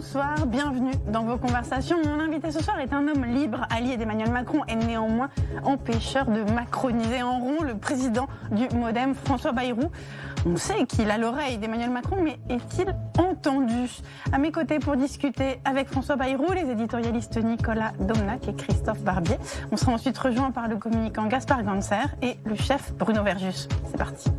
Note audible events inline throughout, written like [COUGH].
bonsoir, bienvenue dans vos conversations. Mon invité ce soir est un homme libre, allié d'Emmanuel Macron et néanmoins empêcheur de macroniser en rond le président du Modem, François Bayrou. On sait qu'il a l'oreille d'Emmanuel Macron, mais est-il entendu? À mes côtés pour discuter avec François Bayrou, les éditorialistes Nicolas Domnac et Christophe Barbier. On sera ensuite rejoint par le communicant Gaspard Ganser et le chef Bruno Verjus. C'est parti.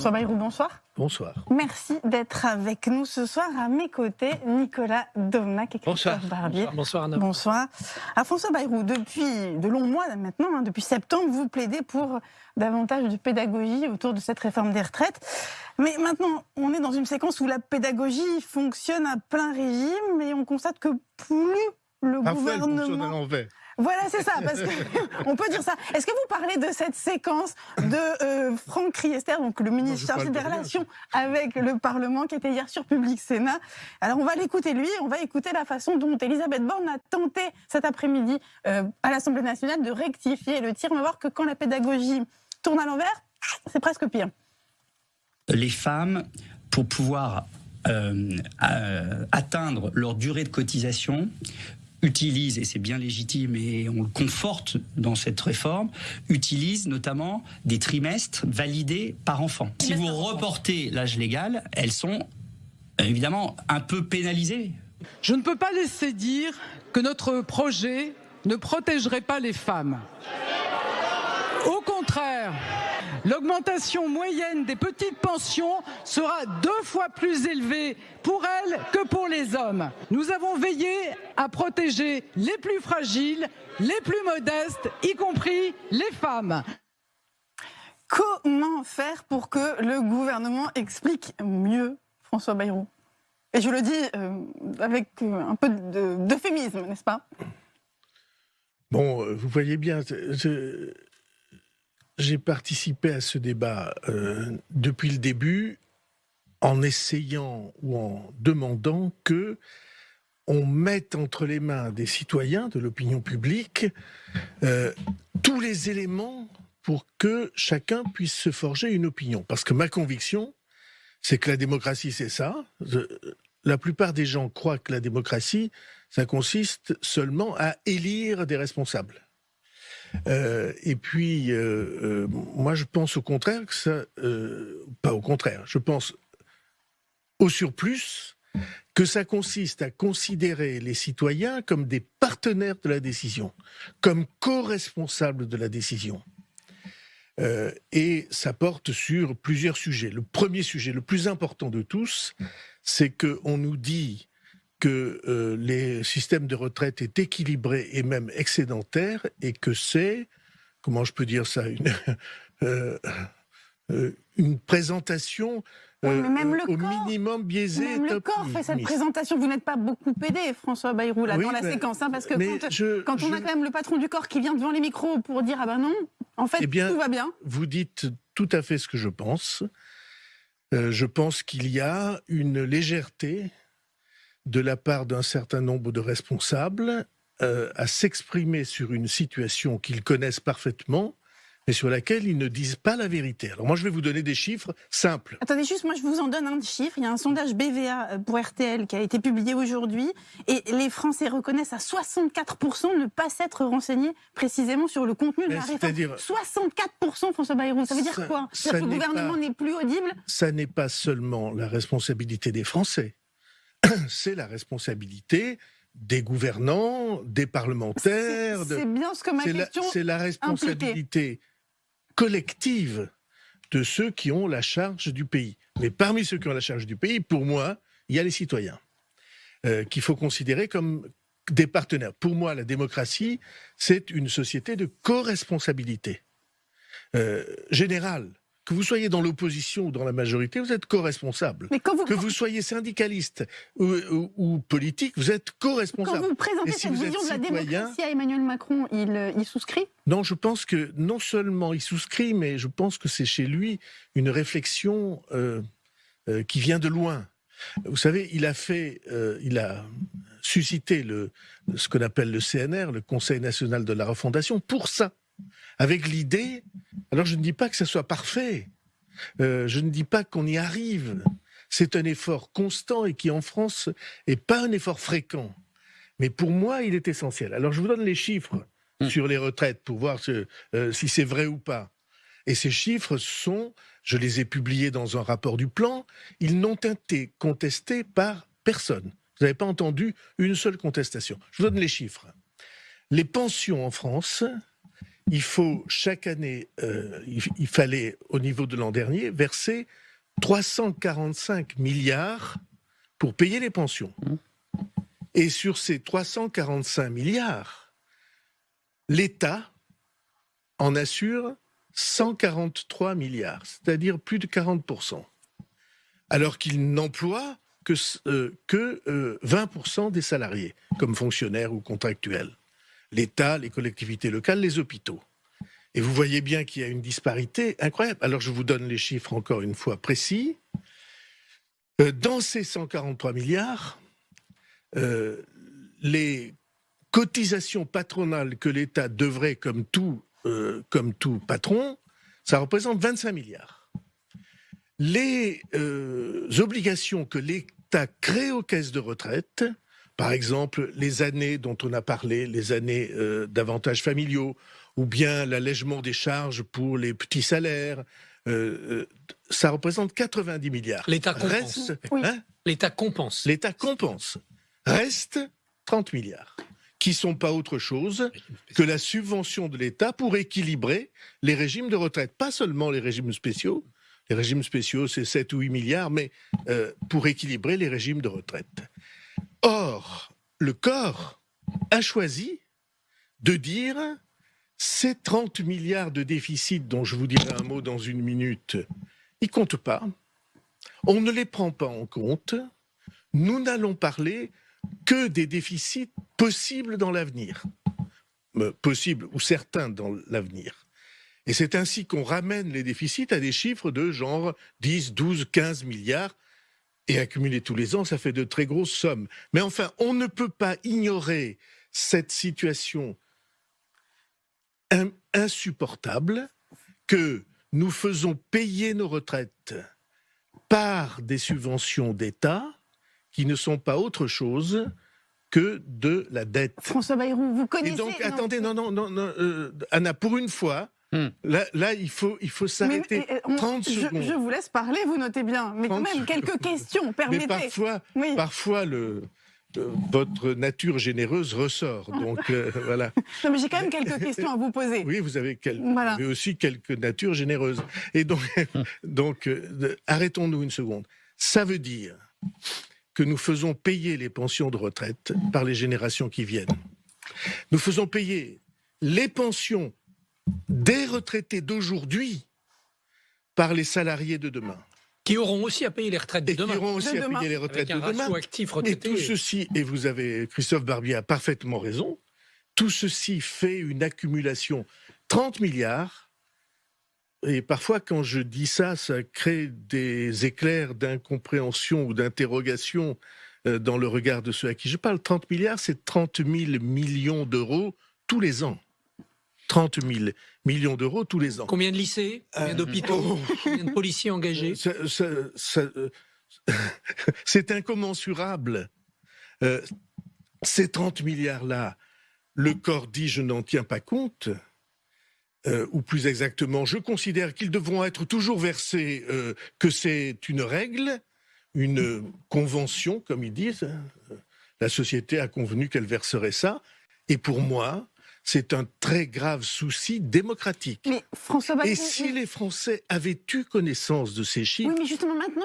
François Bayrou, bonsoir. Bonsoir. Merci d'être avec nous ce soir. À mes côtés, Nicolas Domnac et Christophe Barbier. Bonsoir, bonsoir Anna. Bonsoir. À François Bayrou, depuis de longs mois maintenant, hein, depuis septembre, vous plaidez pour davantage de pédagogie autour de cette réforme des retraites. Mais maintenant, on est dans une séquence où la pédagogie fonctionne à plein régime et on constate que plus le gouvernement... Voilà, c'est ça, parce qu'on [LAUGHS] peut dire ça. Est-ce que vous parlez de cette séquence de euh, Franck Riester, donc le ministre chargé des relations avec le Parlement, qui était hier sur Public Sénat? Alors on va l'écouter lui, on va écouter la façon dont Elisabeth Borne a tenté cet après-midi euh, à l'Assemblée nationale de rectifier le tir. On va voir que quand la pédagogie tourne à l'envers, c'est presque pire. Les femmes, pour pouvoir euh, atteindre leur durée de cotisation, utilise, et c'est bien légitime et on le conforte dans cette réforme, utilise notamment des trimestres validés par enfant. Si vous reportez l'âge légal, elles sont évidemment un peu pénalisées. Je ne peux pas laisser dire que notre projet ne protégerait pas les femmes. Au contraire, L'augmentation moyenne des petites pensions sera deux fois plus élevée pour elles que pour les hommes. Nous avons veillé à protéger les plus fragiles, les plus modestes, y compris les femmes. Comment faire pour que le gouvernement explique mieux François Bayrou? Et je le dis euh, avec euh, un peu d'euphémisme, n'est-ce pas? Bon, euh, vous voyez bien, j'ai participé à ce débat euh, depuis le début en essayant ou en demandant que on mette entre les mains des citoyens, de l'opinion publique, euh, tous les éléments pour que chacun puisse se forger une opinion. Parce que ma conviction, c'est que la démocratie, c'est ça. La plupart des gens croient que la démocratie, ça consiste seulement à élire des responsables. Euh, et puis, euh, euh, moi, je pense au contraire que ça, pas au contraire, je pense au surplus que ça consiste à considérer les citoyens comme des partenaires de la décision, comme co-responsables de la décision. et ça porte sur plusieurs sujets. Le premier sujet, le plus important de tous, c'est qu'on nous dit que euh, les systèmes de retraite est équilibré et même excédentaire et que c'est, comment je peux dire ça, une, [LAUGHS] euh, euh, une présentation même le au minimum biaisée. Même le corps fait cette présentation. Vous n'êtes pas beaucoup aidé, François Bayrou, là, dans la séquence, hein, parce que quand, on a quand même le patron du corps qui vient devant les micros pour dire ah ben non, en fait eh tout va bien. Vous dites tout à fait ce que je pense. je pense qu'il y a une légèreté de la part d'un certain nombre de responsables euh, à s'exprimer sur une situation qu'ils connaissent parfaitement, mais sur laquelle ils ne disent pas la vérité. Alors moi, je vais vous donner des chiffres simples. Attendez juste, moi je vous en donne un chiffre. Il y a un sondage BVA euh, pour RTL qui a été publié aujourd'hui, et les Français reconnaissent à 64% ne pas s'être renseignés précisément sur le contenu de la réforme. 64% François Bayrou, ça veut dire quoi? Que le gouvernement n'est plus audible? Ça n'est pas seulement la responsabilité des Français [COUGHS] c'est la responsabilité des gouvernants, des parlementaires. C'est bien ce que ma question C'est la responsabilité collective de ceux qui ont la charge du pays. Mais parmi ceux qui ont la charge du pays, pour moi, il y a les citoyens, euh, qu'il faut considérer comme des partenaires. Pour moi, la démocratie, c'est une société de co-responsabilité euh, générale que vous soyez dans l'opposition ou dans la majorité, vous êtes co-responsable. Que vous soyez syndicaliste ou, politique, vous êtes co-responsable. Quand vous présentez cette vision de la démocratie à Emmanuel Macron, il, euh, il souscrit? Non, je pense que non seulement il souscrit, mais je pense que c'est chez lui une réflexion euh, euh, qui vient de loin. Vous savez, il a fait, euh, il a suscité le, ce qu'on appelle le CNR, le Conseil national de la refondation, pour ça, avec l'idée. Alors je ne dis pas que ça soit parfait, euh, je ne dis pas qu'on y arrive. C'est un effort constant et qui en France est pas un effort fréquent. Mais pour moi, il est essentiel. Alors je vous donne les chiffres Hmm. sur les retraites pour voir ce- euh, si c'est vrai ou pas. Et ces chiffres sont, je les ai publiés dans un rapport du plan, ils n'ont été contestés par personne. Vous n'avez pas entendu une seule contestation. Je vous donne les chiffres. Les pensions en France, il faut chaque année, euh, il, il fallait au niveau de l'an dernier verser 345 milliards pour payer les pensions. Et sur ces 345 milliards, l'État en assure 143 milliards, c'est-à-dire plus de 40%, alors qu'il n'emploie que, euh, que euh, 20% des salariés, comme fonctionnaires ou contractuels. L'État, les collectivités locales, les hôpitaux. Et vous voyez bien qu'il y a une disparité incroyable. Alors je vous donne les chiffres encore une fois précis. Euh, Dans ces 143 milliards, euh, les cotisations patronales que l'État devrait, comme tout, euh, comme tout patron, ça représente 25 milliards. Les obligations que l'État crée aux caisses de retraite, par exemple les années dont on a parlé, les années euh, d'avantages familiaux, ou bien l'allègement des charges pour les petits salaires, euh, euh, ça représente 90 milliards. L'État compense. Reste, Oui. hein, L'État compense. L'État compense. Reste 30 milliards, qui sont pas autre chose que la subvention de l'État pour équilibrer les régimes de retraite. Pas seulement les régimes spéciaux. Les régimes spéciaux, c'est 7 ou 8 milliards, mais euh, pour équilibrer les régimes de retraite. Or, le corps a choisi de dire ces 30 milliards de déficit dont je vous dirai un mot dans une minute, ils comptent pas. On ne les prend pas en compte. Nous n'allons parler que des déficits possibles dans l'avenir. Euh, Possibles ou certains dans l'avenir. Et c'est ainsi qu'on ramène les déficits à des chiffres de genre 10, 12, 15 milliards. Et accumulés tous les ans, ça fait de très grosses sommes. Mais enfin, on ne peut pas ignorer cette situation in- insupportable que nous faisons payer nos retraites par des subventions d'État qui ne sont pas autre chose que de la dette. François Bayrou, vous Et connaissez. donc, non, attendez, non, non, non, non, euh, Anna, pour une fois, Hmm. là, là, il faut, il faut mais- s'arrêter. mais, on- 30 je, secondes. je vous laisse parler, vous notez bien. Mais quand 30 même, quelques questions, Mais permettez. parfois, Oui. parfois le, euh, votre nature généreuse ressort. [LAUGHS] Donc euh, voilà. Non, mais j'ai quand même quelques questions à vous poser. Oui, vous avez, quel- Voilà. vous avez aussi quelques natures généreuses. Et donc, [LAUGHS] donc euh, arrêtons-nous une seconde. Ça veut dire que nous faisons payer les pensions de retraite par les générations qui viennent. Nous faisons payer les pensions des retraités d'aujourd'hui par les salariés de demain. Qui auront aussi à payer les retraites de Et qui demain. auront aussi De à demain. payer les retraites Avec un de demain. ratio actif Et tout ceci, et vous avez, Christophe Barbier a parfaitement raison, tout ceci fait une accumulation 30 milliards. Et parfois, quand je dis ça, ça crée des éclairs d'incompréhension ou d'interrogation euh, dans le regard de ceux à qui je parle. 30 milliards, c'est 30 000 millions d'euros tous les ans. 30 000 millions d'euros tous les ans. Combien de lycées Combien Euh, d'hôpitaux oh. Combien de policiers engagés? [LAUGHS] C'est incommensurable. Euh, ces 30 milliards-là, le corps dit je n'en tiens pas compte, euh, ou plus exactement, je considère qu'ils devront être toujours versés, euh, que c'est une règle, une convention, comme ils disent. hein. La société a convenu qu'elle verserait ça. Et pour moi, c'est un très grave souci démocratique. Mais François Bayrou. Et si les Français avaient eu connaissance de ces chiffres, Oui, mais justement, maintenant,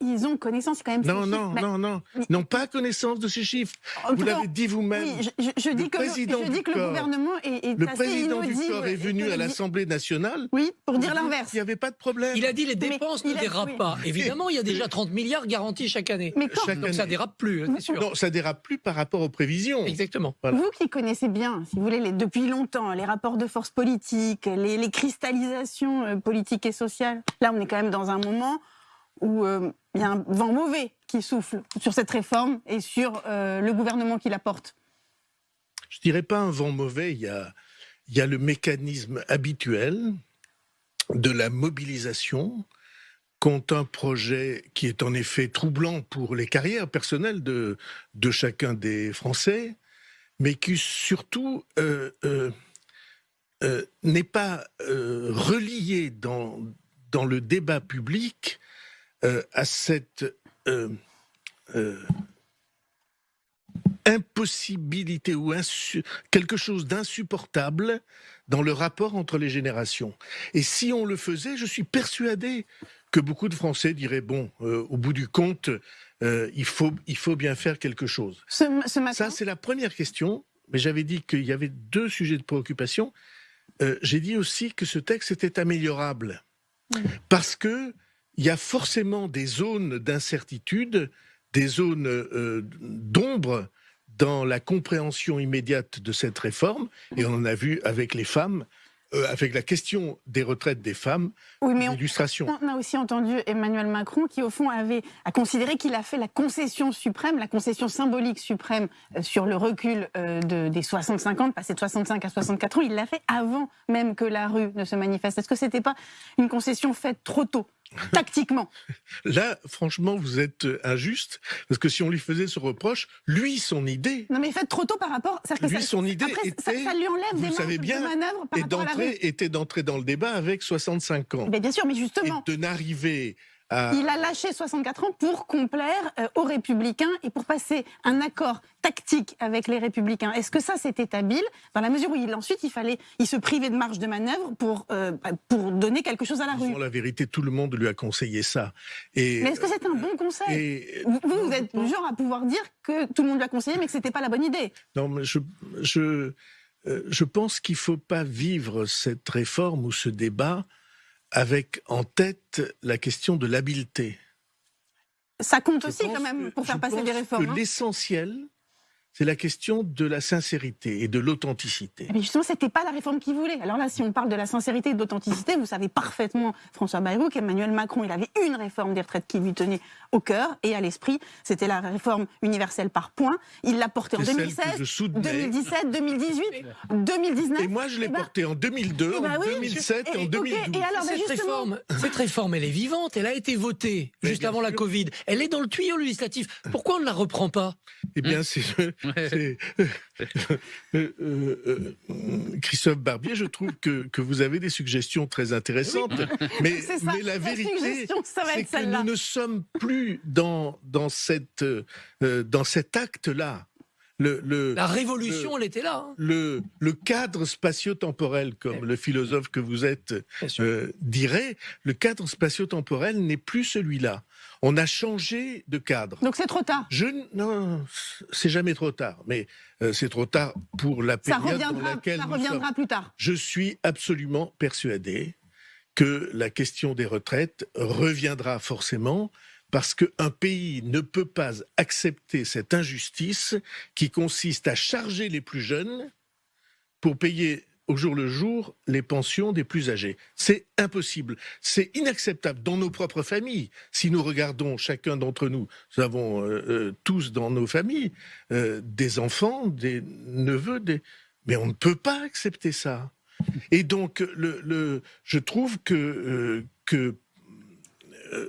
ils, ont connaissance quand même. non, ces non, chiffres. Bah, non, non, mais- n'ont pas connaissance de ces chiffres. en Vous l'avez dit vous-même. Oui, je, je- je Le dis que, le, président je dis du que le corps- gouvernement est, est Le assez président du corps est venu à l'Assemblée nationale. Oui, pour dire Il l'inverse. n'y avait pas de problème. Il a dit les dépenses il ne dérapent oui. pas. [LAUGHS] Évidemment, il y a déjà 30 milliards garantis chaque année. Mais quand, Chaque Donc ça année. dérape plus, hein, c'est sûr. Non, ça dérape plus par rapport aux prévisions. Exactement. Voilà. Vous qui connaissez bien, si vous voulez, les- depuis longtemps, les rapports de force politique, les, cristallisations euh, politiques et sociales, là on est quand même dans un moment où euh, il y a un vent mauvais qui souffle sur cette réforme et sur euh, le gouvernement qui la porte. Je dirais pas un vent mauvais, il y a, le mécanisme habituel de la mobilisation contre un projet qui est en effet troublant pour les carrières personnelles de chacun des Français, mais qui surtout euh, euh, euh, n'est pas relié dans, dans le débat public à cette impossibilité ou quelque chose d'insupportable dans le rapport entre les générations. Et si on le faisait, je suis persuadé que beaucoup de Français diraient bon, au bout du compte, euh, il faut il faut bien faire quelque chose. ce, ce matin Ça, c'est la première question. Mais j'avais dit qu'il y avait deux sujets de préoccupation. Euh, J'ai dit aussi que ce texte était améliorable. Parce que il y a forcément des zones d'incertitude, des zones euh, d'ombre dans la compréhension immédiate de cette réforme. Et on en a vu avec les femmes, euh, avec la question des retraites des femmes, Oui, mais on, a aussi entendu Emmanuel Macron qui, au fond, avait a considéré qu'il a fait la concession suprême, la concession symbolique suprême euh, sur le recul euh, de, des 65 ans, de passer de 65 à 64 ans. Il l'a fait avant même que la rue ne se manifeste. Est-ce que c'était pas une concession faite trop tôt, [LAUGHS] tactiquement Là, franchement, vous êtes euh, injuste, parce que si on lui faisait ce reproche, lui, son idée, Non, mais faite trop tôt par rapport. que Lui, ça- son idée après, était, ça lui enlève vous des savez bien, de manœuvre par et rapport à la était d'entrer dans le débat avec 65 ans. Mais bien sûr, mais Et justement. de n'arriver à... Il a lâché 64 ans pour complaire euh, aux Républicains et pour passer un accord tactique avec les Républicains. Est-ce que ça, c'était habile? Dans la mesure où il, ensuite, il fallait il se privait de marge de manœuvre pour, euh, pour donner quelque chose à la rue. Disons la vérité, tout le monde lui a conseillé ça. Et, Mais est-ce que c'est un bon conseil? et- Vous, vous, êtes du genre à pouvoir dire que tout le monde lui a conseillé, mais que c'était pas la bonne idée. Non, mais je, je, euh, je pense qu'il ne faut pas vivre cette réforme ou ce débat avec en tête la question de l'habileté. Ça compte Je aussi quand même pour faire passer des réformes. que hein. L'essentiel, c'est la question de la sincérité et de l'authenticité. Mais justement, c'était pas la réforme qu'il voulait. Alors là, si on parle de la sincérité et de l'authenticité, vous savez parfaitement, François Bayrou, qu'Emmanuel Macron, il avait une réforme des retraites qui lui tenait au cœur et à l'esprit. C'était la réforme universelle par points. Il l'a portée en C'est celle que 2016, je soutenais. 2017, 2018, 2019. Et moi, je l'ai Eh ben, porté en 2002, eh ben en oui. 2007 et, Et- en ok, 2012. et alors, ben cette, justement- réforme, cette réforme, elle est vivante, elle a été votée Mais juste avant la. Covid. Elle est dans le tuyau législatif. Pourquoi on ne la reprend pas? Eh bien, c'est- euh, euh, euh, Christophe Barbier, je trouve que, que vous avez des suggestions très intéressantes. Mais, [LAUGHS] ça, mais la vérité, c'est que nous ne sommes plus dans, dans, cette, euh, dans cet acte-là. Le, le, La révolution, elle était là. hein. le, le cadre spatio-temporel, comme le philosophe que vous êtes euh, dirait, le cadre spatio-temporel n'est plus celui-là. On a changé de cadre. Donc c'est trop tard. Je non, c'est jamais trop tard, mais euh, c'est trop tard pour la période dans laquelle ça nous reviendra sommes. plus tard. Je suis absolument persuadé que la question des retraites reviendra forcément parce qu'un pays ne peut pas accepter cette injustice qui consiste à charger les plus jeunes pour payer au jour le jour les pensions des plus âgés. C'est impossible. C'est inacceptable dans nos propres familles. Si nous regardons chacun d'entre nous, nous avons euh, euh, tous dans nos familles euh, des enfants, des neveux, des... mais on ne peut pas accepter ça. Et donc, je trouve que,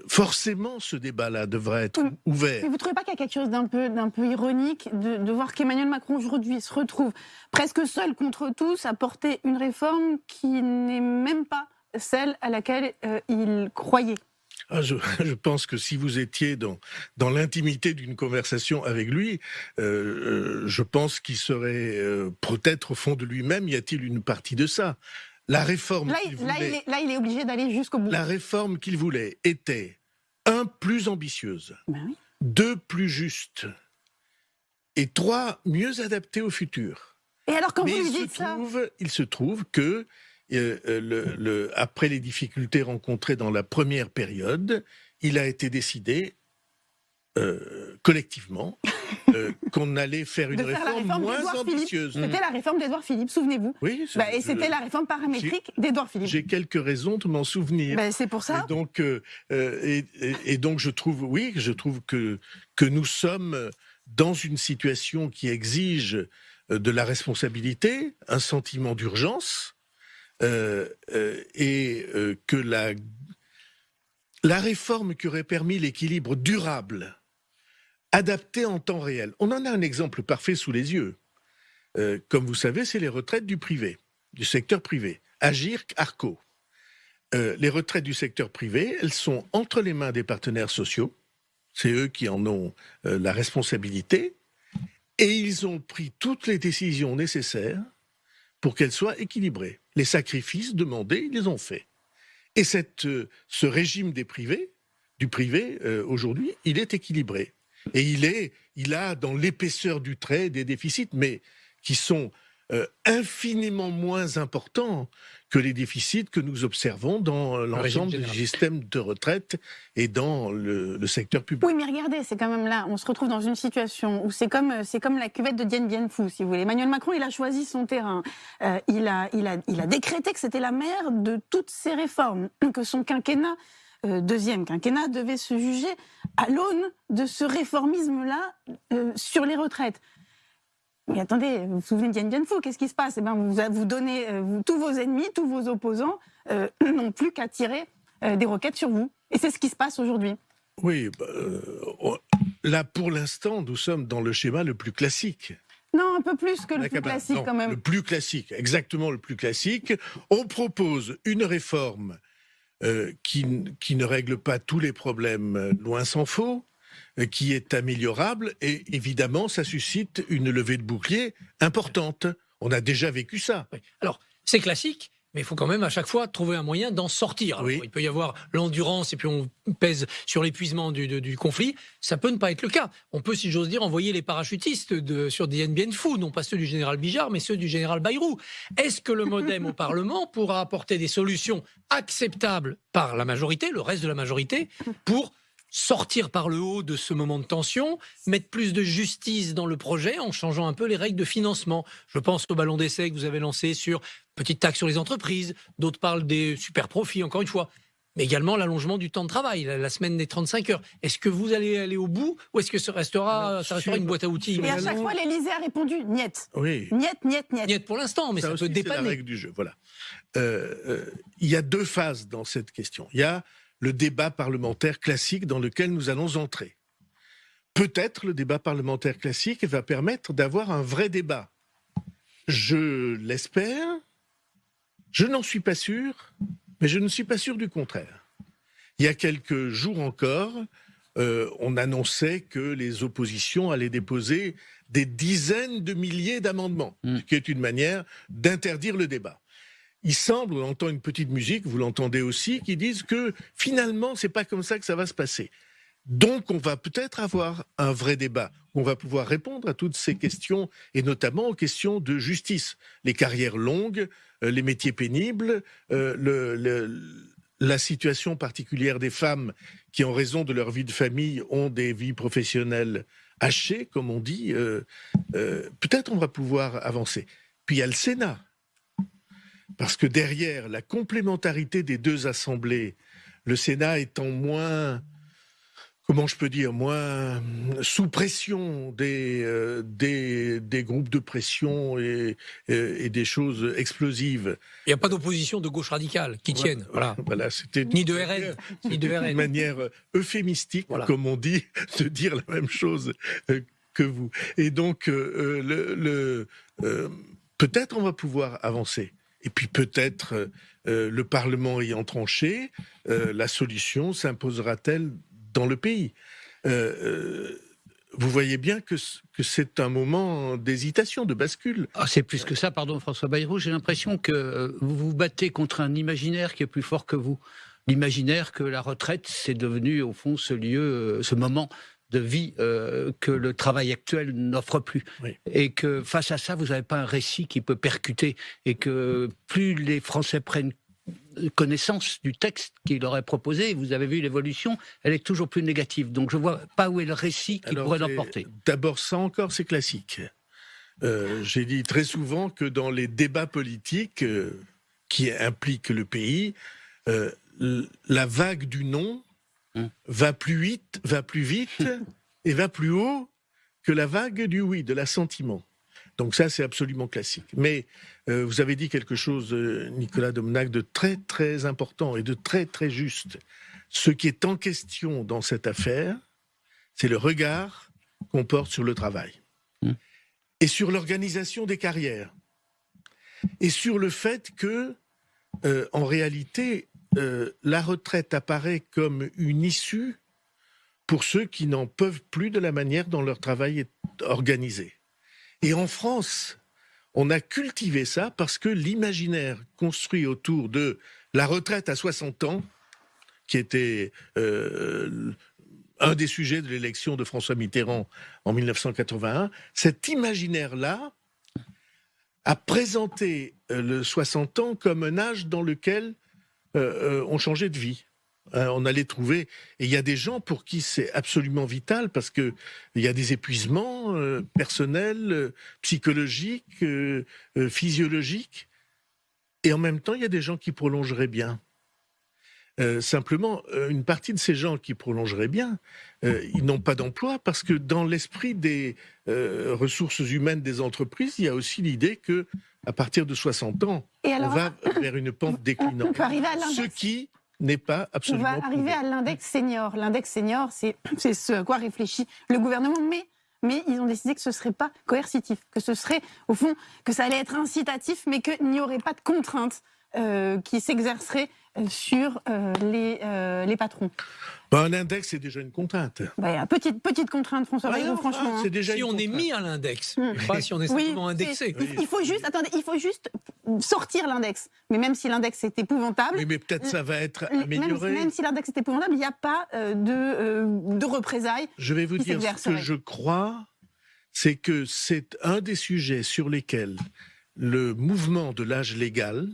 forcément ce débat-là devrait être ouvert. Mais vous ne trouvez pas qu'il y a quelque chose d'un peu, d'un peu ironique de, de voir qu'Emmanuel Macron aujourd'hui se retrouve presque seul contre tous à porter une réforme qui n'est même pas celle à laquelle euh, il croyait? Ah, je, [LAUGHS] je pense que si vous étiez dans, dans l'intimité d'une conversation avec lui, euh, euh, je pense qu'il serait euh, peut-être au fond de lui-même, y a-t-il une partie de ça? La réforme là, qu'il là, voulait, il est, là, il est obligé d'aller jusqu'au bout. la réforme qu'il voulait était un plus ambitieuse, Ben oui. deux plus juste et trois mieux adaptée au futur. Et alors quand Mais vous lui il se, dites ça, trouve, il se trouve que, euh, euh, le- le- après les difficultés rencontrées dans la première période, il a été décidé euh, collectivement euh, [LAUGHS] qu'on allait faire une De faire réforme, réforme moins ambitieuse. C'était la réforme d'Édouard Philippe, souvenez-vous. Oui, Bah, et c'était la réforme paramétrique d'Édouard Philippe. J'ai quelques raisons de m'en souvenir. Bah, c'est pour ça. Et donc, euh, et, et- et donc, je trouve, oui, je trouve que que nous sommes dans une situation qui exige de la responsabilité, un sentiment d'urgence, et que la la réforme qui aurait permis l'équilibre durable, adapté en temps réel. On en a un exemple parfait sous les yeux. Euh, comme vous savez, c'est les retraites du privé, du secteur privé. Agir, Arco. Euh, les retraites du secteur privé, elles sont entre les mains des partenaires sociaux. C'est eux qui en ont euh, la responsabilité. Et ils ont pris toutes les décisions nécessaires pour qu'elles soient équilibrées. Les sacrifices demandés, ils les ont faits. Et ce régime des privés, du privé, aujourd'hui, il est équilibré. Et il, est, il a dans l'épaisseur du trait des déficits, mais qui sont euh, infiniment moins importants que les déficits que nous observons dans régime l'ensemble du système de retraite et dans le, le secteur public. Oui, mais regardez, c'est quand même là, on se retrouve dans une situation où c'est comme, euh, c'est comme la cuvette de Dien Bien Phu, si vous voulez. Emmanuel Macron, il a choisi son terrain. Euh, il, a, il, a, il a décrété que c'était la mère de toutes ces réformes, que son quinquennat, euh, deuxième quinquennat, devait se juger à l'aune de ce réformisme-là euh, sur les retraites. Mais attendez, vous vous souvenez de Dien Bien Phu, qu'est-ce qui se passe? Eh ben, vous, vous donnez euh, vous- tous vos ennemis, tous vos opposants euh, n'ont plus qu'à tirer euh, des roquettes sur vous. Et c'est ce qui se passe aujourd'hui. Oui, bah, là pour l'instant, nous sommes dans le schéma le plus classique. Non, un peu plus que le plus cabane. classique Non, quand même. Le plus classique, exactement le plus classique. On propose une réforme euh, qui, ne règle pas tous les problèmes, euh, loin s'en faut, euh, qui est améliorable, et évidemment, ça suscite une levée de bouclier importante. On a déjà vécu ça. Alors, c'est classique, mais il faut quand même à chaque fois trouver un moyen d'en sortir. Alors, Oui. Il peut y avoir l'endurance et puis on pèse sur l'épuisement du, du- du conflit. Ça peut ne pas être le cas. On peut, si j'ose dire, envoyer les parachutistes de, sur Dien Bien Phu, non pas ceux du général Bijard, mais ceux du général Bayrou. Est-ce que le modem au [LAUGHS] Parlement pourra apporter des solutions acceptables par la majorité, le reste de la majorité, pour sortir par le haut de ce moment de tension, mettre plus de justice dans le projet en changeant un peu les règles de financement. Je pense au ballon d'essai que vous avez lancé sur petite taxe sur les entreprises, d'autres parlent des super profits, encore une fois, mais également l'allongement du temps de travail, la, la semaine des 35 heures. Est-ce que vous allez aller au bout ou est-ce que ça restera, ça une boîte à outils Et à chaque fois, l'Élysée a répondu niet. Oui. Niet, niet, niet. Niet pour l'instant, mais ça, aussi, peut c'est la dépanner. règle du jeu. Voilà. Euh, euh, il y a deux phases dans cette question. Il y a le débat parlementaire classique dans lequel nous allons entrer. Peut-être le débat parlementaire classique va permettre d'avoir un vrai débat. Je l'espère. Je n'en suis pas sûr, mais je ne suis pas sûr du contraire. Il y a quelques jours encore, euh, on annonçait que les oppositions allaient déposer des dizaines de milliers d'amendements, Mm. ce qui est une manière d'interdire le débat. Il semble, on entend une petite musique, vous l'entendez aussi, qui disent que finalement, c'est pas comme ça que ça va se passer. Donc, on va peut-être avoir un vrai débat. On va pouvoir répondre à toutes ces questions, et notamment aux questions de justice. Les carrières longues, euh, les métiers pénibles, euh, la situation particulière des femmes qui, en raison de leur vie de famille, ont des vies professionnelles hachées, comme on dit. euh, peut-être on va pouvoir avancer. Puis il y a le Sénat. Parce que derrière la complémentarité des deux assemblées, le Sénat étant moins, comment je peux dire, moins sous pression des, euh, des, des groupes de pression et, et, et des choses explosives. Il n'y a pas d'opposition de gauche radicale qui tienne. Voilà. [LAUGHS] Voilà, c'était Ni de RN, ni de une RN. manière euphémistique, Voilà. comme on dit, [LAUGHS] de dire la même chose euh, que vous. Et donc, euh, le, le, euh, peut-être on va pouvoir avancer. Et puis peut-être euh, le Parlement ayant tranché, euh, la solution s'imposera-t-elle dans le pays? Euh, euh, Vous voyez bien que, c'est un moment d'hésitation, de bascule. Ah, c'est plus que ça, pardon François Bayrou, j'ai l'impression que euh, vous vous battez contre un imaginaire qui est plus fort que vous. L'imaginaire que la retraite, c'est devenu au fond ce lieu, euh, ce moment de vie euh, que le travail actuel n'offre plus. Oui. Et que face à ça, vous n'avez pas un récit qui peut percuter. Et que plus les Français prennent connaissance du texte qu'il aurait proposé. Vous avez vu l'évolution, elle est toujours plus négative. Donc je vois pas où est le récit qui pourrait l'emporter. D'abord, ça encore, c'est classique. Euh, j'ai dit très souvent que dans les débats politiques euh, qui impliquent le pays, euh, la vague du non hum. va plus vite, va plus vite [LAUGHS] et va plus haut que la vague du oui, de l'assentiment. Donc ça, c'est absolument classique. Mais vous avez dit quelque chose, Nicolas Domnac, de très très important et de très très juste. Ce qui est en question dans cette affaire, c'est le regard qu'on porte sur le travail et sur l'organisation des carrières et sur le fait que, euh, en réalité, euh, la retraite apparaît comme une issue pour ceux qui n'en peuvent plus de la manière dont leur travail est organisé. Et en France, on a cultivé ça parce que l'imaginaire construit autour de la retraite à 60 ans, qui était euh, un des sujets de l'élection de François Mitterrand en 1981, cet imaginaire-là a présenté euh, le 60 ans comme un âge dans lequel euh, euh, on changeait de vie. on allait trouver, et il y a des gens pour qui c'est absolument vital parce que il y a des épuisements personnels, psychologiques, physiologiques, et en même temps il y a des gens qui prolongeraient bien. Euh, simplement, euh, une partie de ces gens qui prolongeraient bien, euh, ils n'ont pas d'emploi parce que dans l'esprit des ressources humaines des entreprises, il y a aussi l'idée que à partir de 60 ans, on va vers une pente [LAUGHS] déclinante. Ce qui n'est pas absolument. On va arriver à l'index senior. L'index senior, [CLEARS THROAT] c'est ce à quoi réfléchit le gouvernement, mais mais ils ont décidé que ce serait pas coercitif, que ce serait, au fond, que ça allait être incitatif, mais qu'il n'y aurait pas de contraintes qui s'exerceraient sur euh, les, euh, les patrons bah, Un index, c'est déjà une contrainte. Bah, petite, petite contrainte, François ah franchement. Hein. Déjà si on est mis à l'index, hmm. pas si on est simplement indexé. Il, faut juste, attendez, il faut juste sortir l'index. Mais même si l'index est épouvantable. Oui, mais peut-être ça va être amélioré. Même, si l'index est épouvantable, il n'y a pas euh, de, de représailles. Je vais vous dire ce que je crois, c'est que c'est un des sujets sur lesquels le mouvement de l'âge légal,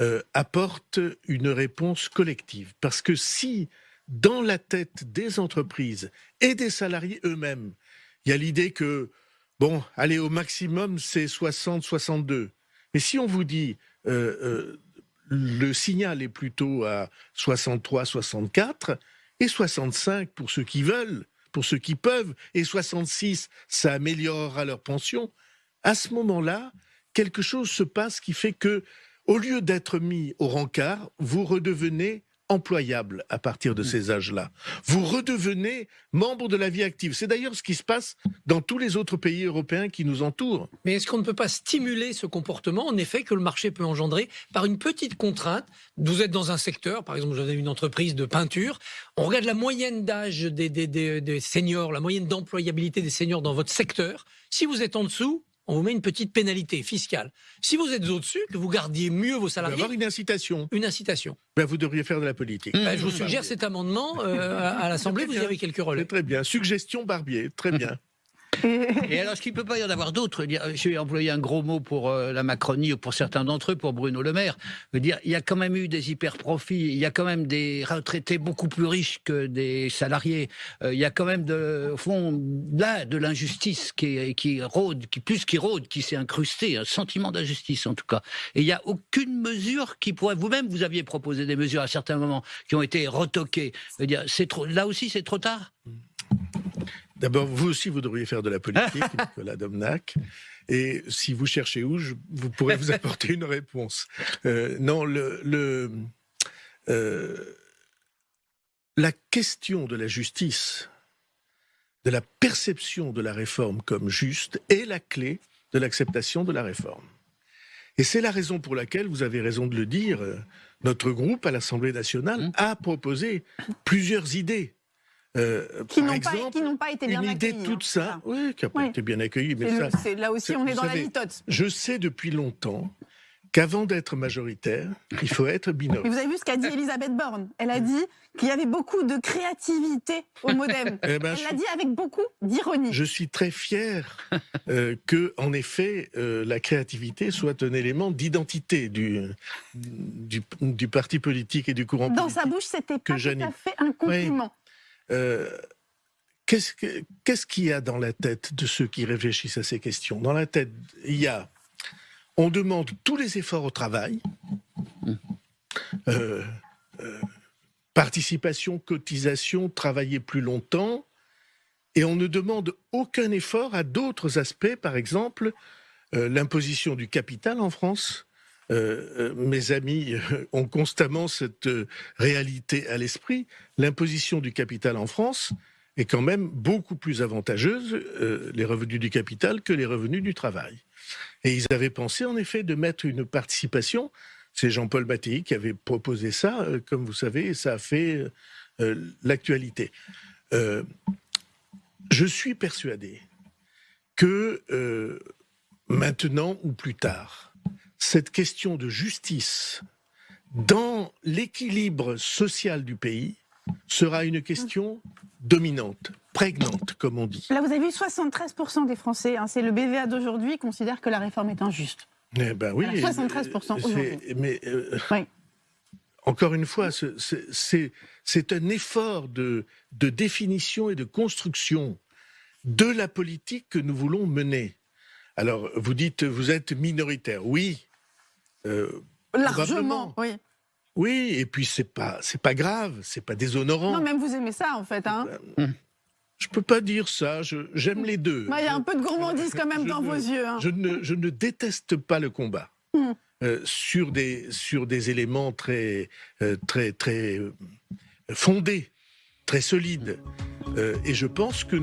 euh, apporte une réponse collective. Parce que si, dans la tête des entreprises et des salariés eux-mêmes, il y a l'idée que, bon, allez, au maximum, c'est 60, 62. Mais si on vous dit, euh, euh, le signal est plutôt à 63, 64, et 65 pour ceux qui veulent, pour ceux qui peuvent, et 66, ça améliorera leur pension, à ce moment-là, quelque chose se passe qui fait que au lieu d'être mis au rencard, vous redevenez employable à partir de mm. ces âges-là. Vous redevenez membre de la vie active. C'est d'ailleurs ce qui se passe dans tous les autres pays européens qui nous entourent. Mais est-ce qu'on ne peut pas stimuler ce comportement, en effet, que le marché peut engendrer par une petite contrainte? Vous êtes dans un secteur, par exemple, vous avez une entreprise de peinture, on regarde la moyenne d'âge des, des seniors, la moyenne d'employabilité des seniors dans votre secteur. Si vous êtes en dessous, on vous met une petite pénalité fiscale. Si vous êtes au-dessus, que vous gardiez mieux vos salariés. avoir une incitation. Une incitation. Ben, vous devriez faire de la politique. Ben, je vous suggère cet amendement euh, à, l'Assemblée, vous y avez quelques relais. Très bien. Suggestion Barbier, très [LAUGHS] bien. Et alors, est-ce qu'il ne peut pas y en avoir d'autres Je vais employer un gros mot pour euh, la Macronie ou pour certains d'entre eux, pour Bruno Le Maire. Je dire, il y a quand même eu des hyper-profits, il y a quand même des retraités beaucoup plus riches que des salariés. Euh, il y a quand même, au fond, là, de l'injustice qui, rôde, qui, plus qui rôde, qui s'est incrusté, un sentiment d'injustice en tout cas. Et il n'y a aucune mesure qui pourrait. Vous-même, vous aviez proposé des mesures à certains moments qui ont été retoquées. Je dire, là aussi, c'est trop tard? D'abord, vous aussi, vous devriez faire de la politique, [LAUGHS] Nicolas Domnac. Et si vous cherchez où, vous pourrez vous apporter une réponse. Euh, non, le, euh, la question de la justice, de la perception de la réforme comme juste, est la clé de l'acceptation de la réforme. Et c'est la raison pour laquelle, vous avez raison de le dire, euh, notre groupe à l'Assemblée nationale mmh. a proposé plusieurs idées euh, qui n'ont pas, été bien une idée toute ça, oui, qui n'a pas été bien accueillie, mais ça, là aussi, on est dans la litote. Je sais depuis longtemps qu'avant d'être majoritaire, il faut être Mais binôme. vous avez vu ce qu'a dit [LAUGHS] Elisabeth Borne? Elle a dit qu'il y avait beaucoup de créativité au modem. [LAUGHS] Eh ben, Elle l'a dit avec beaucoup d'ironie. je suis très fier euh, que, en effet, euh, la créativité soit un élément d'identité du, du, du parti politique et du courant Dans politique. sa bouche, c'était que pas tout à fait un compliment. Euh, Qu'est-ce que- qu'est-ce qu'il y a dans la tête de ceux qui réfléchissent à ces questions? Dans la tête, il y a, on demande tous les efforts au travail, Euh, euh, participation, cotisation, travailler plus longtemps, et on ne demande aucun effort à d'autres aspects, par exemple l'imposition du capital en France. Euh, euh, mes amis [LAUGHS] ont constamment cette euh, réalité à l'esprit. L'imposition du capital en France est quand même beaucoup plus avantageuse, les revenus du capital, que les revenus du travail. Et ils avaient pensé en effet de mettre une participation. C'est Jean-Paul Mattei qui avait proposé ça, comme vous savez, et ça a fait l'actualité. Je suis persuadé que maintenant ou plus tard, cette question de justice dans l'équilibre social du pays sera une question dominante, prégnante, comme on dit. Là, vous avez vu, 73% des Français, hein, c'est le BVA d'aujourd'hui, considèrent que la réforme est injuste. Eh ben oui, Voilà, 73% euh, c'est- aujourd'hui. Mais euh, Oui. encore une fois, ce- c'est- c'est c'est un effort de, de définition et de construction de la politique que nous voulons mener. Alors, vous dites, vous êtes minoritaire. Oui. Euh, Largement, oui. oui, et puis c'est pas, c'est pas grave, c'est pas déshonorant. Non, même vous aimez ça, en fait. Hein. Je peux pas dire ça. J'aime les deux. Bah, Il y a un peu de gourmandise quand même Je dans ne- vos yeux. hein. Je ne, je ne déteste pas le combat Mm. euh, sur, des, sur des éléments très, euh, très, très fondés, très solides. Euh, et je pense que,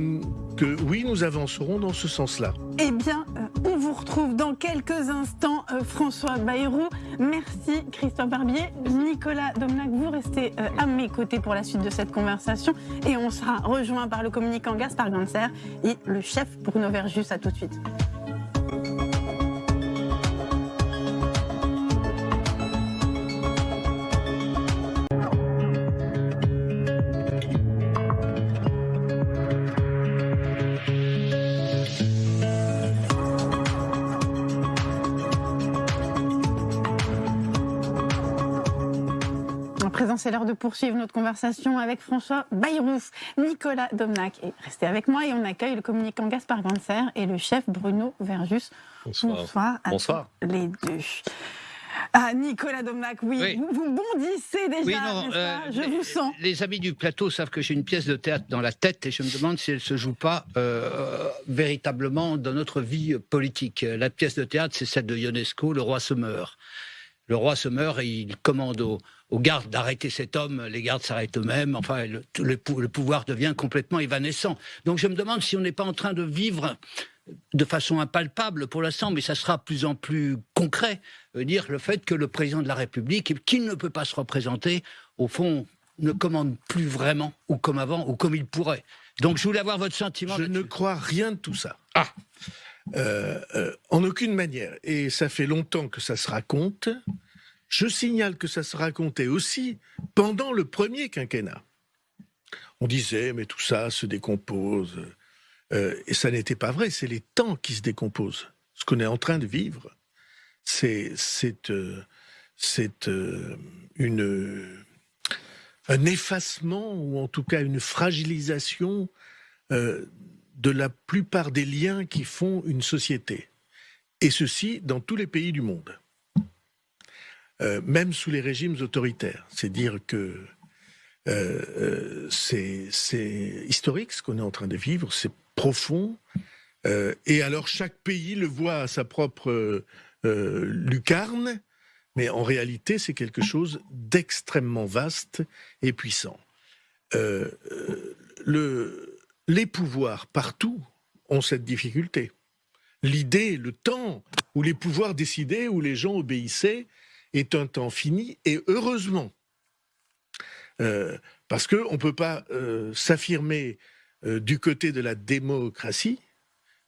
oui, nous avancerons dans ce sens-là. Eh bien, euh, on vous retrouve dans quelques instants, euh, François Bayrou. Merci, Christophe Barbier. Nicolas Domnac, vous restez à mes côtés pour la suite de cette conversation. Et on sera rejoint par le communicant Gaspard Ganser et le chef Bruno Verjus. À tout de suite. C'est l'heure de poursuivre notre conversation avec François Bayrou, Nicolas Domnac. Et restez avec moi et on accueille le communicant Gaspard Ganser et le chef Bruno Verjus. Bonsoir. à Bonsoir. tous les deux. Ah, Nicolas Domnac, oui, Oui. Vous, vous bondissez déjà, Oui, non, euh, Je vous sens. Les amis du plateau savent que j'ai une pièce de théâtre dans la tête et je me demande si elle se joue pas euh, véritablement dans notre vie politique. La pièce de théâtre, c'est celle de Ionesco, Le roi se meurt. Le roi se meurt et il commande aux, gardes d'arrêter cet homme. Les gardes s'arrêtent eux-mêmes. Enfin, le, tout le pou- le pouvoir devient complètement évanescent. Donc je me demande si on n'est pas en train de vivre de façon impalpable pour l'instant, mais ça sera de plus en plus concret, veut dire le fait que le président de la République, qui ne peut pas se représenter, au fond, ne commande plus vraiment, ou comme avant, ou comme il pourrait. Donc je voulais avoir votre sentiment. Je ne crois rien de tout ça. Ah. Euh, euh, en aucune manière. Et ça fait longtemps que ça se raconte. Je signale que ça se racontait aussi pendant le premier quinquennat. On disait, mais tout ça se décompose. Euh, et ça n'était pas vrai, c'est les temps qui se décomposent. Ce qu'on est en train de vivre, c'est euh, euh, une, un effacement, ou en tout cas une fragilisation de la plupart des liens qui font une société. Et ceci dans tous les pays du monde. Euh, même sous les régimes autoritaires. C'est dire que euh, euh, c'est historique ce qu'on est en train de vivre, c'est profond. Et alors chaque pays le voit à sa propre lucarne, mais en réalité c'est quelque chose d'extrêmement vaste et puissant. Le, les pouvoirs partout ont cette difficulté. L'idée, le temps où les pouvoirs décidaient, où les gens obéissaient, est un temps fini, et heureusement. Euh, parce qu'on ne peut pas euh, s'affirmer euh, du côté de la démocratie,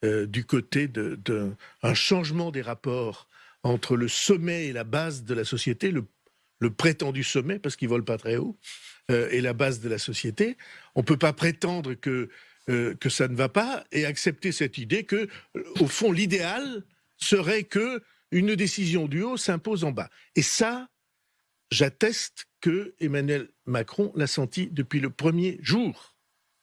du côté d'un changement des rapports entre le sommet et la base de la société, le, prétendu sommet, parce qu'ils volent pas très haut, et la base de la société. On ne peut pas prétendre que, que ça ne va pas et accepter cette idée que, au fond, l'idéal serait que une décision du haut s'impose en bas. Et ça, j'atteste que Emmanuel Macron l'a senti depuis le premier jour.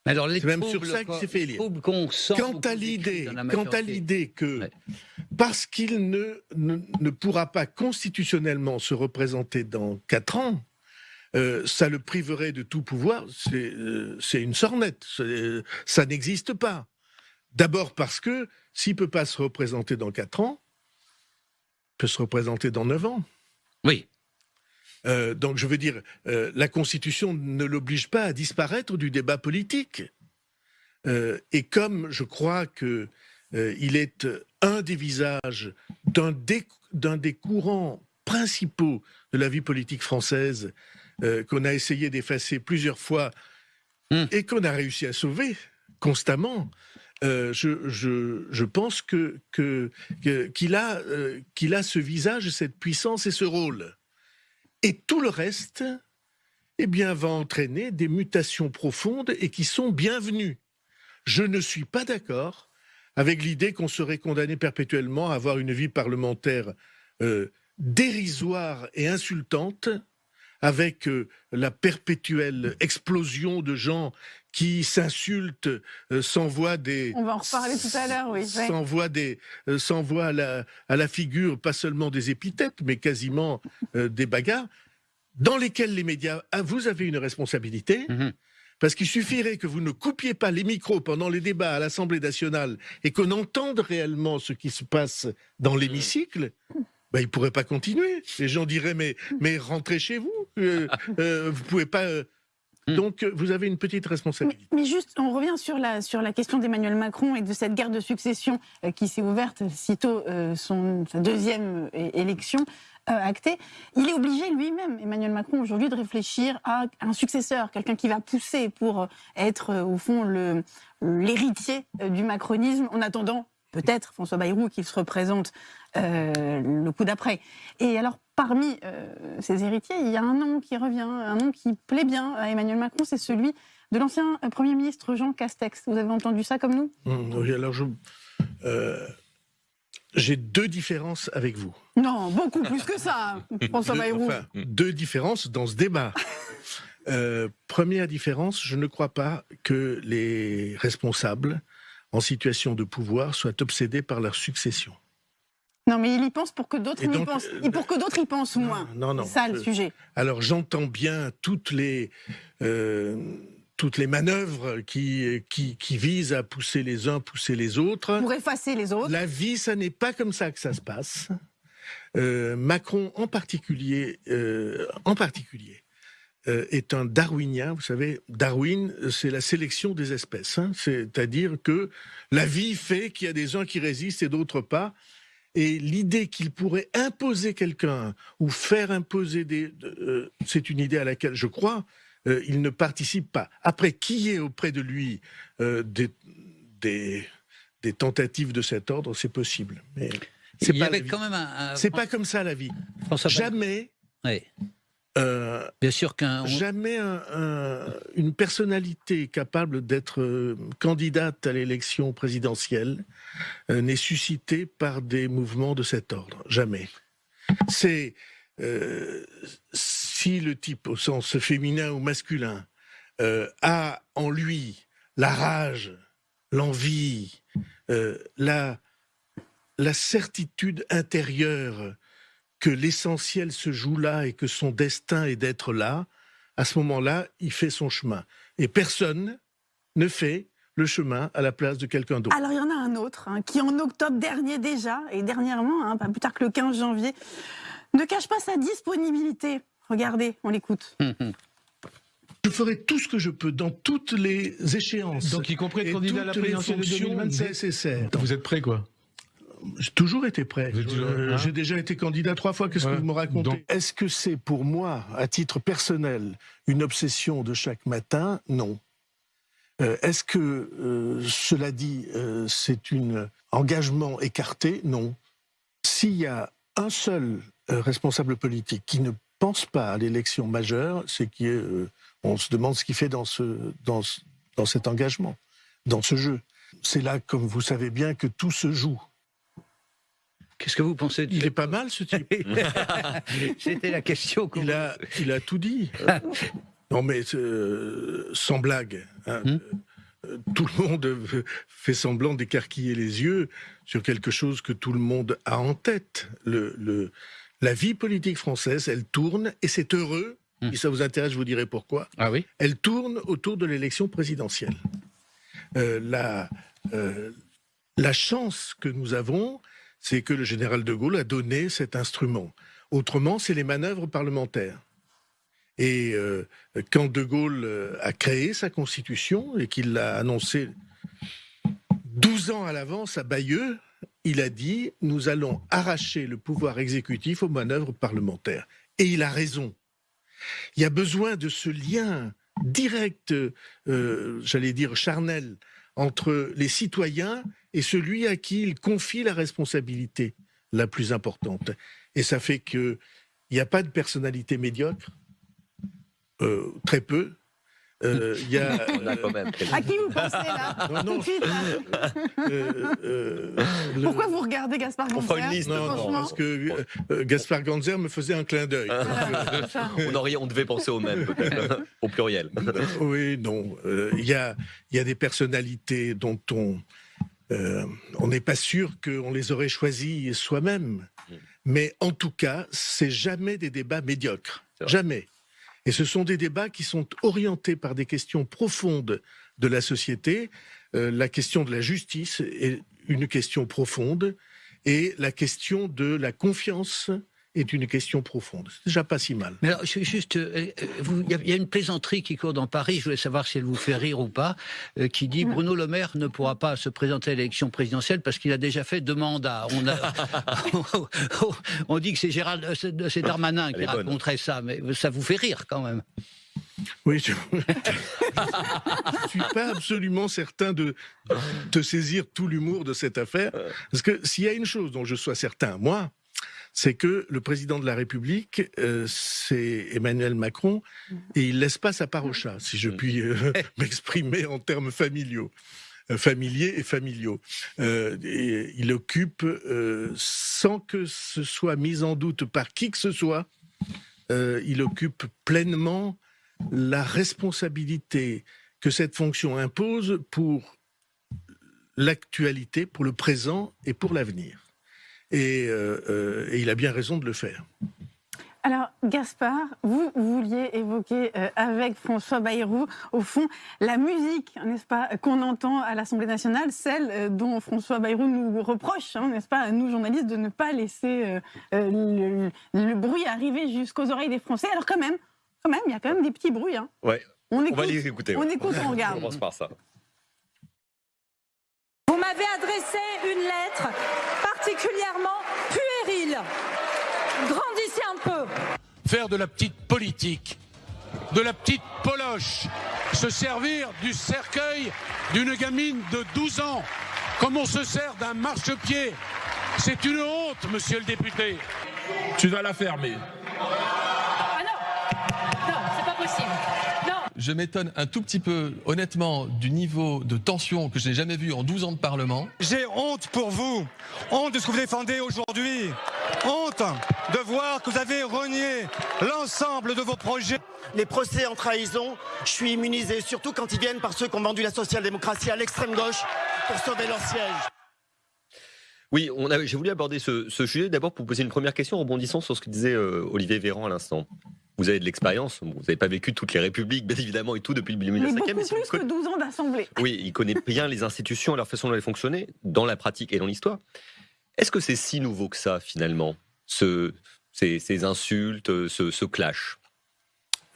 Alors, les C'est même sur ça qu'il s'est fait élire. Quant à l'idée, quant à que Ouais. parce qu'il ne, ne, ne pourra pas constitutionnellement se représenter dans quatre ans, euh, ça le priverait de tout pouvoir, c'est euh, c'est une sornette. C'est- Ça n'existe pas. D'abord parce que s'il peut pas se représenter dans quatre ans, peut se représenter dans neuf ans. Oui. Euh, donc je veux dire, euh, la Constitution ne l'oblige pas à disparaître du débat politique. Euh, et comme je crois que euh, il est un des visages d'un des, courants principaux de la vie politique française qu'on a essayé d'effacer plusieurs fois Hmm. et qu'on a réussi à sauver constamment, euh, je, pense que, qu'il a, euh, qu'il a ce visage, cette puissance et ce rôle. Et tout le reste, eh bien, va entraîner des mutations profondes et qui sont bienvenues. Je ne suis pas d'accord avec l'idée qu'on serait condamné perpétuellement à avoir une vie parlementaire euh, dérisoire et insultante, avec la perpétuelle explosion de gens qui s'insultent, euh, s'envoient des, On va en reparler tout à l'heure, oui. ouais. s'envoie des euh, s'envoie à la, à la figure pas seulement des épithètes mais quasiment euh, des bagarres dans lesquelles les médias ah, vous avez une responsabilité Mhm. parce qu'il suffirait que vous ne coupiez pas les micros pendant les débats à l'Assemblée nationale et qu'on entende réellement ce qui se passe dans l'hémicycle ben, ils ne pourraient pas continuer. Les gens diraient mais, mais rentrez chez vous. Euh, euh, vous pouvez pas. euh. Hmm. Donc euh, vous avez une petite responsabilité. mais juste, on revient sur la, sur la question d'Emmanuel Macron et de cette guerre de succession euh, qui s'est ouverte sitôt euh, son, sa deuxième élection euh, actée. Il est obligé lui-même, Emmanuel Macron, aujourd'hui, de réfléchir à un successeur, quelqu'un qui va pousser pour être, euh, au fond, le- l'héritier euh, du macronisme, en attendant peut-être François Bayrou qu'il se représente euh, le coup d'après. Et alors, parmi euh, ces héritiers, il y a un nom qui revient, un nom qui plaît bien à Emmanuel Macron, c'est celui de l'ancien euh, Premier ministre Jean Castex. Vous avez entendu ça comme nous? Hum, oui, alors je. euh, j'ai deux différences avec vous. Non, beaucoup plus que ça, [LAUGHS] François Deux- Bayrou. enfin, deux différences dans ce débat. [LAUGHS] Euh, première différence, je ne crois pas que les responsables en situation de pouvoir soient obsédés par leur succession. Non, mais il y pense pour que d'autres y pensent. euh, Et pour que d'autres y pensent non, moins. non, non, C'est ça le je- sujet. Alors j'entends bien toutes les, euh, toutes les manœuvres qui, qui, qui visent à pousser les uns, pousser les autres. Pour effacer les autres. La vie, ça n'est pas comme ça que ça se passe. Euh, Macron en particulier, euh, en particulier, euh, est un darwinien. Vous savez, Darwin, c'est la sélection des espèces. hein. C'est-à-dire que la vie fait qu'il y a des uns qui résistent et d'autres pas. Et l'idée qu'il pourrait imposer quelqu'un ou faire imposer des, euh, c'est une idée à laquelle je crois. euh, il ne participe pas. Après, qui est auprès de lui euh, des, des, des tentatives de cet ordre, c'est possible. Mais c'est pas, quand même un. un- pas comme ça la vie. Jamais, Ouais. Euh, Bien sûr qu'un. jamais un- un- une personnalité capable d'être euh, candidate à l'élection présidentielle euh, n'est suscitée par des mouvements de cet ordre. Jamais. C'est euh, si le type, au sens féminin ou masculin, a en lui la rage, l'envie, la, la certitude intérieure que l'essentiel se joue là et que son destin est d'être là, à ce moment-là, il fait son chemin. Et personne ne fait le chemin à la place de quelqu'un d'autre. Alors il y en a un autre hein, qui en octobre dernier déjà, et dernièrement, hein, pas plus tard que le 15 janvier, ne cache pas sa disponibilité. Regardez, on l'écoute. [LAUGHS] Je ferai tout ce que je peux dans toutes les échéances. Donc, y compris être candidat à la présidentielle de fonctions 2027. nécessaires. Vous êtes prêt, quoi? J'ai toujours été prêt. Euh, hein J'ai déjà été candidat trois fois. Qu'est-ce Ouais. que vous me racontez Donc- Est-ce que c'est pour moi, à titre personnel, une obsession de chaque matin? Non. Euh, Est-ce que, euh, cela dit, euh, c'est un engagement écarté? Non. S'il y a un seul euh, responsable politique qui ne pense pas à l'élection majeure, c'est qu'on se demande ce qu'il fait dans, ce, dans, dans cet engagement, dans ce jeu. C'est là, comme vous savez bien, que tout se joue. Qu'est-ce que vous pensez de Il est pas mal ce type. [LAUGHS] C'était la question. qu'on- Il a, il a tout dit. [LAUGHS] Non mais euh, sans blague, hein, Hmm. euh, tout le monde fait semblant d'écarquiller les yeux sur quelque chose que tout le monde a en tête. Le, le- la vie politique française, elle tourne et c'est heureux. Hmm. Si ça vous intéresse, je vous dirai pourquoi. Ah oui? Elle tourne autour de l'élection présidentielle. Euh, la, la chance que nous avons, c'est que le général de Gaulle a donné cet instrument. Autrement, c'est les manœuvres parlementaires. Et euh, quand de Gaulle euh, a créé sa constitution et qu'il l'a annoncé 12 ans à l'avance à Bayeux, il a dit nous allons arracher le pouvoir exécutif aux manœuvres parlementaires. Et il a raison. Il y a besoin de ce lien direct, euh, j'allais dire charnel, entre les citoyens et celui à qui il confie la responsabilité la plus importante. Et ça fait qu'il n'y a pas de personnalité médiocre, euh, très peu. Euh, Il y a, [LAUGHS] On a quand même quelques- À qui vous pensez là? Non, non, euh, euh, le- Pourquoi vous regardez Gaspard On fera une Ganzer liste, Non, non, parce que euh, euh, Gaspard Ganzer me faisait un clin d'œil. Ça. [LAUGHS] on, aurait- on devait penser au même, au pluriel. Oui, non. euh, Il y, a, il y a des personnalités dont on euh, on n'est pas sûr qu'on les aurait choisies soi-même. Mm. Mais en tout cas, c'est jamais des débats médiocres. Jamais. Et ce sont des débats qui sont orientés par des questions profondes de la société. Euh, la question de la justice est une question profonde et la question de la confiance est une question profonde. C'est déjà pas si mal. Mais alors, ju- juste, euh, euh, il y, a- il y a une plaisanterie qui court dans Paris, je voulais savoir si elle vous fait rire ou pas, euh, qui dit Bruno Le Maire ne pourra pas se présenter à l'élection présidentielle parce qu'il a déjà fait deux mandats. On, a- [LAUGHS] [LAUGHS] on dit que c'est Gérald, c'est Darmanin qui raconterait ça, mais ça vous fait rire quand même. Oui, je [LAUGHS] ne suis pas absolument certain de, de saisir tout l'humour de cette affaire. Parce que s'il y a une chose dont je sois certain, moi, c'est que le président de la République, euh, c'est Emmanuel Macron, et il laisse pas sa part au chat, si je puis euh, [LAUGHS] m'exprimer en termes familiaux. euh, familiers et familiaux. Euh, et il occupe, euh, sans que ce soit mis en doute par qui que ce soit, euh, il occupe pleinement la responsabilité que cette fonction impose pour l'actualité, pour le présent et pour l'avenir. Et, euh, euh, et il a bien raison de le faire. Alors, Gaspard, vous vouliez évoquer euh, avec François Bayrou, au fond, la musique, n'est-ce pas, qu'on entend à l'Assemblée nationale, celle euh, dont François Bayrou nous reproche, hein, n'est-ce pas, à nous journalistes, de ne pas laisser euh, le, le bruit arriver jusqu'aux oreilles des Français. Alors, quand même, quand même, il y a quand même des petits bruits. Hein. Ouais, On on écoute, va les écouter. on ouais. écoute, on On regarde. commence par ça. Vous m'avez adressé une lettre particulièrement puérile. Grandissez un peu. faire de la petite politique, de la petite poloche, se servir du cercueil d'une gamine de 12 ans, comme on se sert d'un marchepied? C'est une honte, monsieur le député. Tu vas la fermer. Je m'étonne un tout petit peu, honnêtement, du niveau de tension que je n'ai jamais vu en 12 ans de Parlement. J'ai honte pour vous, honte de ce que vous défendez aujourd'hui, honte de voir que vous avez renié l'ensemble de vos projets. Les procès en trahison, je suis immunisé, surtout quand ils viennent par ceux qui ont vendu la social-démocratie à l'extrême gauche pour sauver leur siège. Oui, j'ai voulu aborder ce, ce sujet d'abord pour vous poser une première question en rebondissant sur ce que disait euh, Olivier Véran à l'instant. Vous avez de l'expérience, vous n'avez pas vécu toutes les républiques, bien évidemment, et tout depuis le Mais 1905e. beaucoup mais si vous plus que conna- 12 ans d'Assemblée. Oui, il connaît bien les institutions et leur façon dont elles fonctionnaient, dans la pratique et dans l'histoire. Est-ce que c'est si nouveau que ça, finalement, ce, ces, ces insultes, ce, ce clash?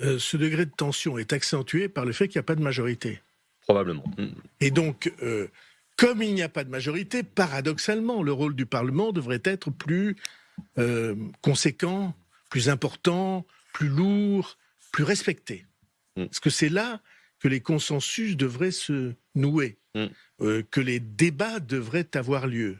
Euh, ce degré de tension est accentué par le fait qu'il n'y a pas de majorité. Probablement. Mm. Et donc, euh, comme il n'y a pas de majorité, paradoxalement, le rôle du Parlement devrait être plus euh, conséquent, plus important, plus lourd, plus respecté. Mm. Parce que c'est là que les consensus devraient se nouer, Mm. euh, que les débats devraient avoir lieu.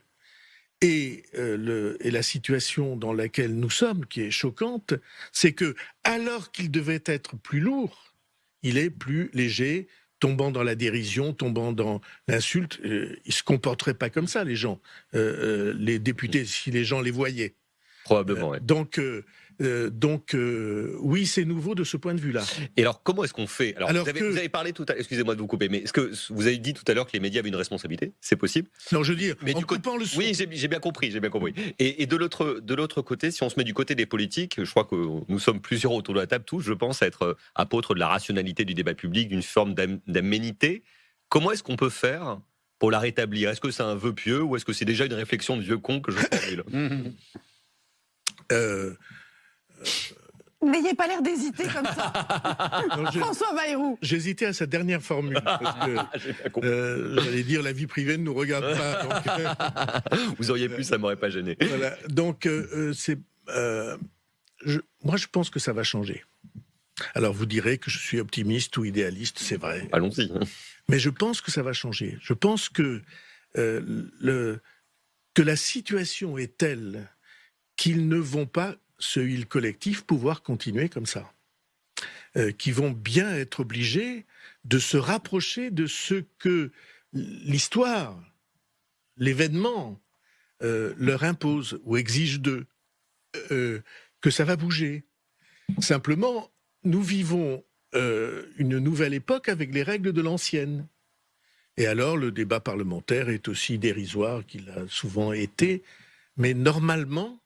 Et, euh, le, et la situation dans laquelle nous sommes, qui est choquante, c'est que alors qu'il devait être plus lourd, il est plus léger, tombant dans la dérision, tombant dans l'insulte. Euh, ils se comporteraient pas comme ça, les gens, euh, les députés, si les gens les voyaient. Probablement, ouais. Donc, euh, donc euh, oui, c'est nouveau de ce point de vue-là. Et alors, comment est-ce qu'on fait? Alors, Alors vous, avez, que- vous avez parlé tout à excusez-moi de vous couper, mais est-ce que vous avez dit tout à l'heure que les médias avaient une responsabilité? C'est possible? Non, je veux dire, Mais en du côté- coupant le son. Oui, j'ai bien compris, j'ai bien compris. Et, et de l'autre côté, si on se met du côté des politiques, je crois que nous sommes plusieurs autour de la table, tous, je pense, à être euh, apôtres de la rationalité du débat public, d'une forme d'am- d'aménité. Comment est-ce qu'on peut faire pour la rétablir? Est-ce que c'est un vœu pieux ou est-ce que c'est déjà une réflexion de vieux con que je formule? [LAUGHS] Euh, N'ayez pas l'air d'hésiter comme ça. [LAUGHS] non, je- François Bayrou. J'hésitais à sa dernière formule. Parce que, [LAUGHS] compris. euh, J'allais dire la vie privée ne nous regarde pas. [LAUGHS] donc, euh, Vous auriez pu, ça m'aurait pas gêné. voilà. Donc, euh, euh, c'est. euh, je- moi, je pense que ça va changer. Alors, vous direz que je suis optimiste ou idéaliste, c'est vrai. Allons-y. Mais je pense que ça va changer. Je pense que, euh, le, que la situation est telle qu'ils ne vont pas, ce il collectif, pouvoir continuer comme ça. Euh, qu'ils vont bien être obligés de se rapprocher de ce que l'histoire, l'événement euh, leur impose ou exige d'eux. Euh, que ça va bouger. Simplement, nous vivons une nouvelle époque avec les règles de l'ancienne. Et alors, le débat parlementaire est aussi dérisoire qu'il a souvent été, mais normalement,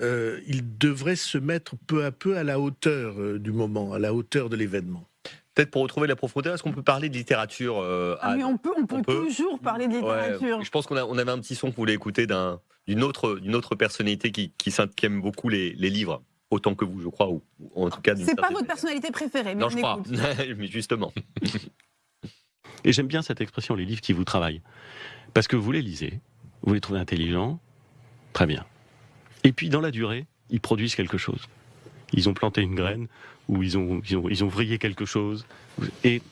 euh, il devrait se mettre peu à peu à la hauteur euh, du moment, à la hauteur de l'événement. Peut-être pour retrouver la profondeur, est-ce qu'on peut parler de littérature euh, Ah, mais on peut, on peut, on peut. toujours parler de littérature. Ouais, je pense qu'on on avait un petit son que vous voulez écouter d'un- d'une autre, d'une autre personnalité qui, qui, s'in- qui aime beaucoup les, les livres, autant que vous, je crois, ou, ou en tout cas C'est pas votre personnalité préférée, mais Non, on je crois. écoute. [LAUGHS] mais justement. [LAUGHS] Et j'aime bien cette expression, les livres qui vous travaillent. Parce que vous les lisez, vous les trouvez intelligents, très bien. Et puis dans la durée, ils produisent quelque chose. Ils ont planté une graine, ou ils ont, ils ont, ils ont vrillé quelque chose, et,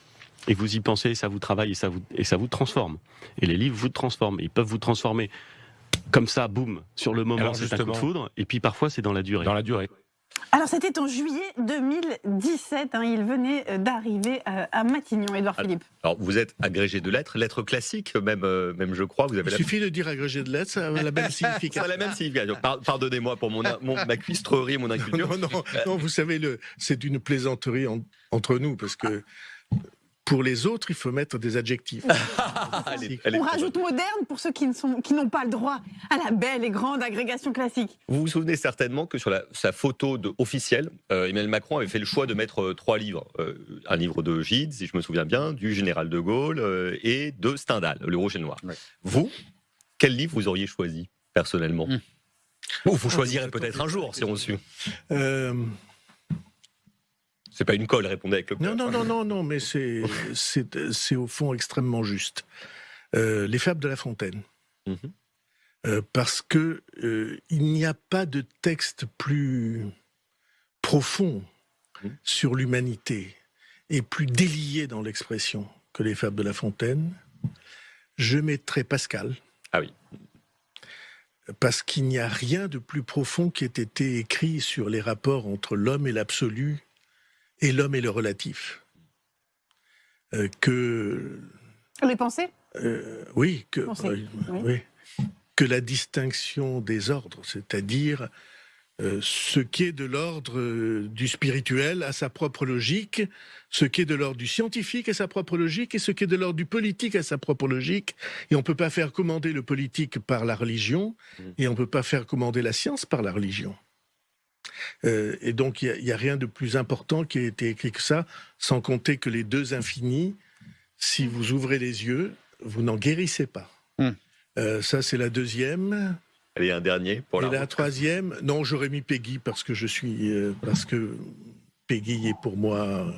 et vous y pensez, ça vous travaille, et ça vous, et ça vous transforme. Et les livres vous transforment, ils peuvent vous transformer comme ça, boum, sur le moment, c'est un coup de foudre, et puis parfois c'est dans la durée. Dans la durée. Alors, c'était en juillet 2017. hein, il venait euh, d'arriver euh, à Matignon, Édouard Philippe. Alors, vous êtes agrégé de lettres, lettres classiques, même, euh, même je crois. Vous avez Il la, suffit de dire agrégé de lettres, ça a la même [LAUGHS] ça a signification. la même signification. Par- Pardonnez-moi pour mon, mon- ma cuistrerie mon [LAUGHS] inculture. Non, non, non, vous savez, le- c'est une plaisanterie en- entre nous, parce que pour les autres, il faut mettre des adjectifs. [LAUGHS] On rajoute moderne pour ceux qui ne sont- qui n'ont pas le droit à la belle et grande agrégation classique. Vous vous souvenez certainement que sur la- sa photo de, officielle, euh, Emmanuel Macron avait fait le choix de mettre euh, trois livres. Euh, un livre de Gide, si je me souviens bien, du général de Gaulle euh, et de Stendhal, Le Rouge et le Noir. Vous, quel livre vous auriez choisi personnellement? Ou vous choisirez peut-être un jour si on suit. Euh, C'est pas une colle, répondez avec le non, non, non, [LAUGHS] non, non, mais c'est c'est c'est au fond extrêmement juste. Euh, les fables de La Fontaine. Mhm. Euh, parce que euh, il n'y a pas de texte plus profond Mhm. sur l'humanité et plus délié dans l'expression que les fables de La Fontaine. Je mettrai Pascal. Ah oui. Parce qu'il n'y a rien de plus profond qui ait été écrit sur les rapports entre l'homme et l'absolu et l'homme et le relatif. Euh, que Les pensées? euh, oui, que, euh, oui. oui, que la distinction des ordres, c'est-à-dire euh, ce qui est de l'ordre euh, du spirituel a sa propre logique, ce qui est de l'ordre du scientifique a sa propre logique, et ce qui est de l'ordre du politique a sa propre logique. Et on ne peut pas faire commander le politique par la religion, et on ne peut pas faire commander la science par la religion. Euh, et donc, il n'y a, a rien de plus important qui a été écrit que ça, sans compter que les deux infinis, si vous ouvrez les yeux, vous n'en guérissez pas. Hmm. Euh, ça, c'est la deuxième. Allez, un dernier pour Et la la troisième, non, j'aurais mis Peggy parce que je suis. euh, parce que Peggy est pour moi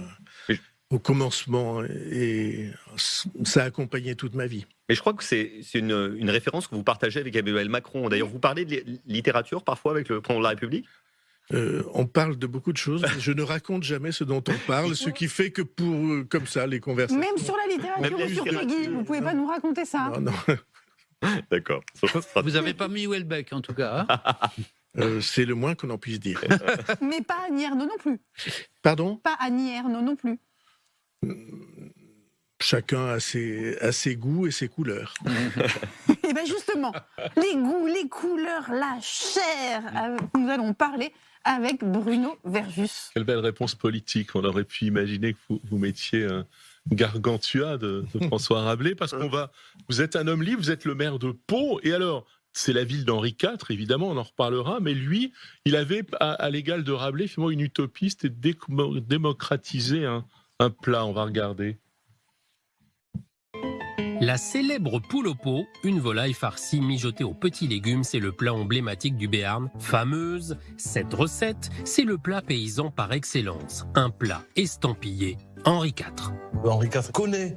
euh, au commencement et ça a accompagné toute ma vie. Mais je crois que c'est c'est une, une référence que vous partagez avec Emmanuel Macron. D'ailleurs, vous parlez de li- littérature parfois avec le président de la République? Euh, on parle de beaucoup de choses, mais [LAUGHS] je ne raconte jamais ce dont on parle, ce qui fait que pour euh, comme ça les conversations. Même sur la littérature ou sur. Peggy, vous pouvez pas nous raconter ça Non, non. [LAUGHS] D'accord. Vous n'avez pas mis Welbeck, en tout cas. hein [LAUGHS] Euh, c'est le moins qu'on en puisse dire. Mais pas Annie Ernaux non plus. Pardon? Pas Annie Ernaux non plus. Chacun a ses, a ses goûts et ses couleurs. Et bien justement, les goûts, les couleurs, la chair, euh, nous allons parler avec Bruno Verjus. Quelle belle réponse politique. On aurait pu imaginer que vous, vous mettiez un gargantua de, de [LAUGHS] François Rabelais, parce qu'on va. Vous êtes un homme libre, vous êtes le maire de Pau, et alors. C'est la ville d'Henri IV, évidemment, on en reparlera, mais lui, il avait, à, à l'égal de Rabelais, finalement, une utopie, c'était démocratiser un, un plat. On va regarder. La célèbre poule au pot, une volaille farcie mijotée aux petits légumes, c'est le plat emblématique du Béarn. Fameuse, cette recette, c'est le plat paysan par excellence. Un plat estampillé Henri IV. Henri IV connaît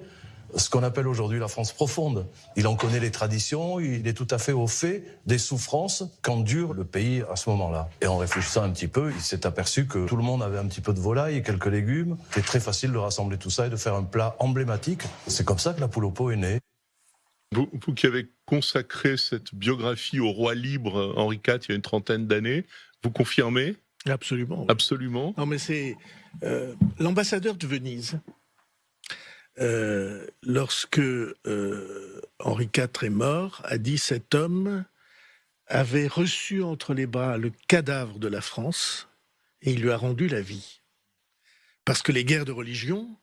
ce qu'on appelle aujourd'hui la France profonde. Il en connaît les traditions, il est tout à fait au fait des souffrances qu'endure le pays à ce moment-là. Et en réfléchissant un petit peu, il s'est aperçu que tout le monde avait un petit peu de volaille et quelques légumes. C'est très facile de rassembler tout ça et de faire un plat emblématique. C'est comme ça que la poule au pot est née. Vous, vous qui avez consacré cette biographie au roi libre Henri IV il y a une trentaine d'années, vous confirmez? Absolument. Absolument. Non, mais c'est euh, l'ambassadeur de Venise. Euh, lorsque euh, Henri IV est mort, a dit cet homme avait reçu entre les bras le cadavre de la France et il lui a rendu la vie. Parce que les guerres de religion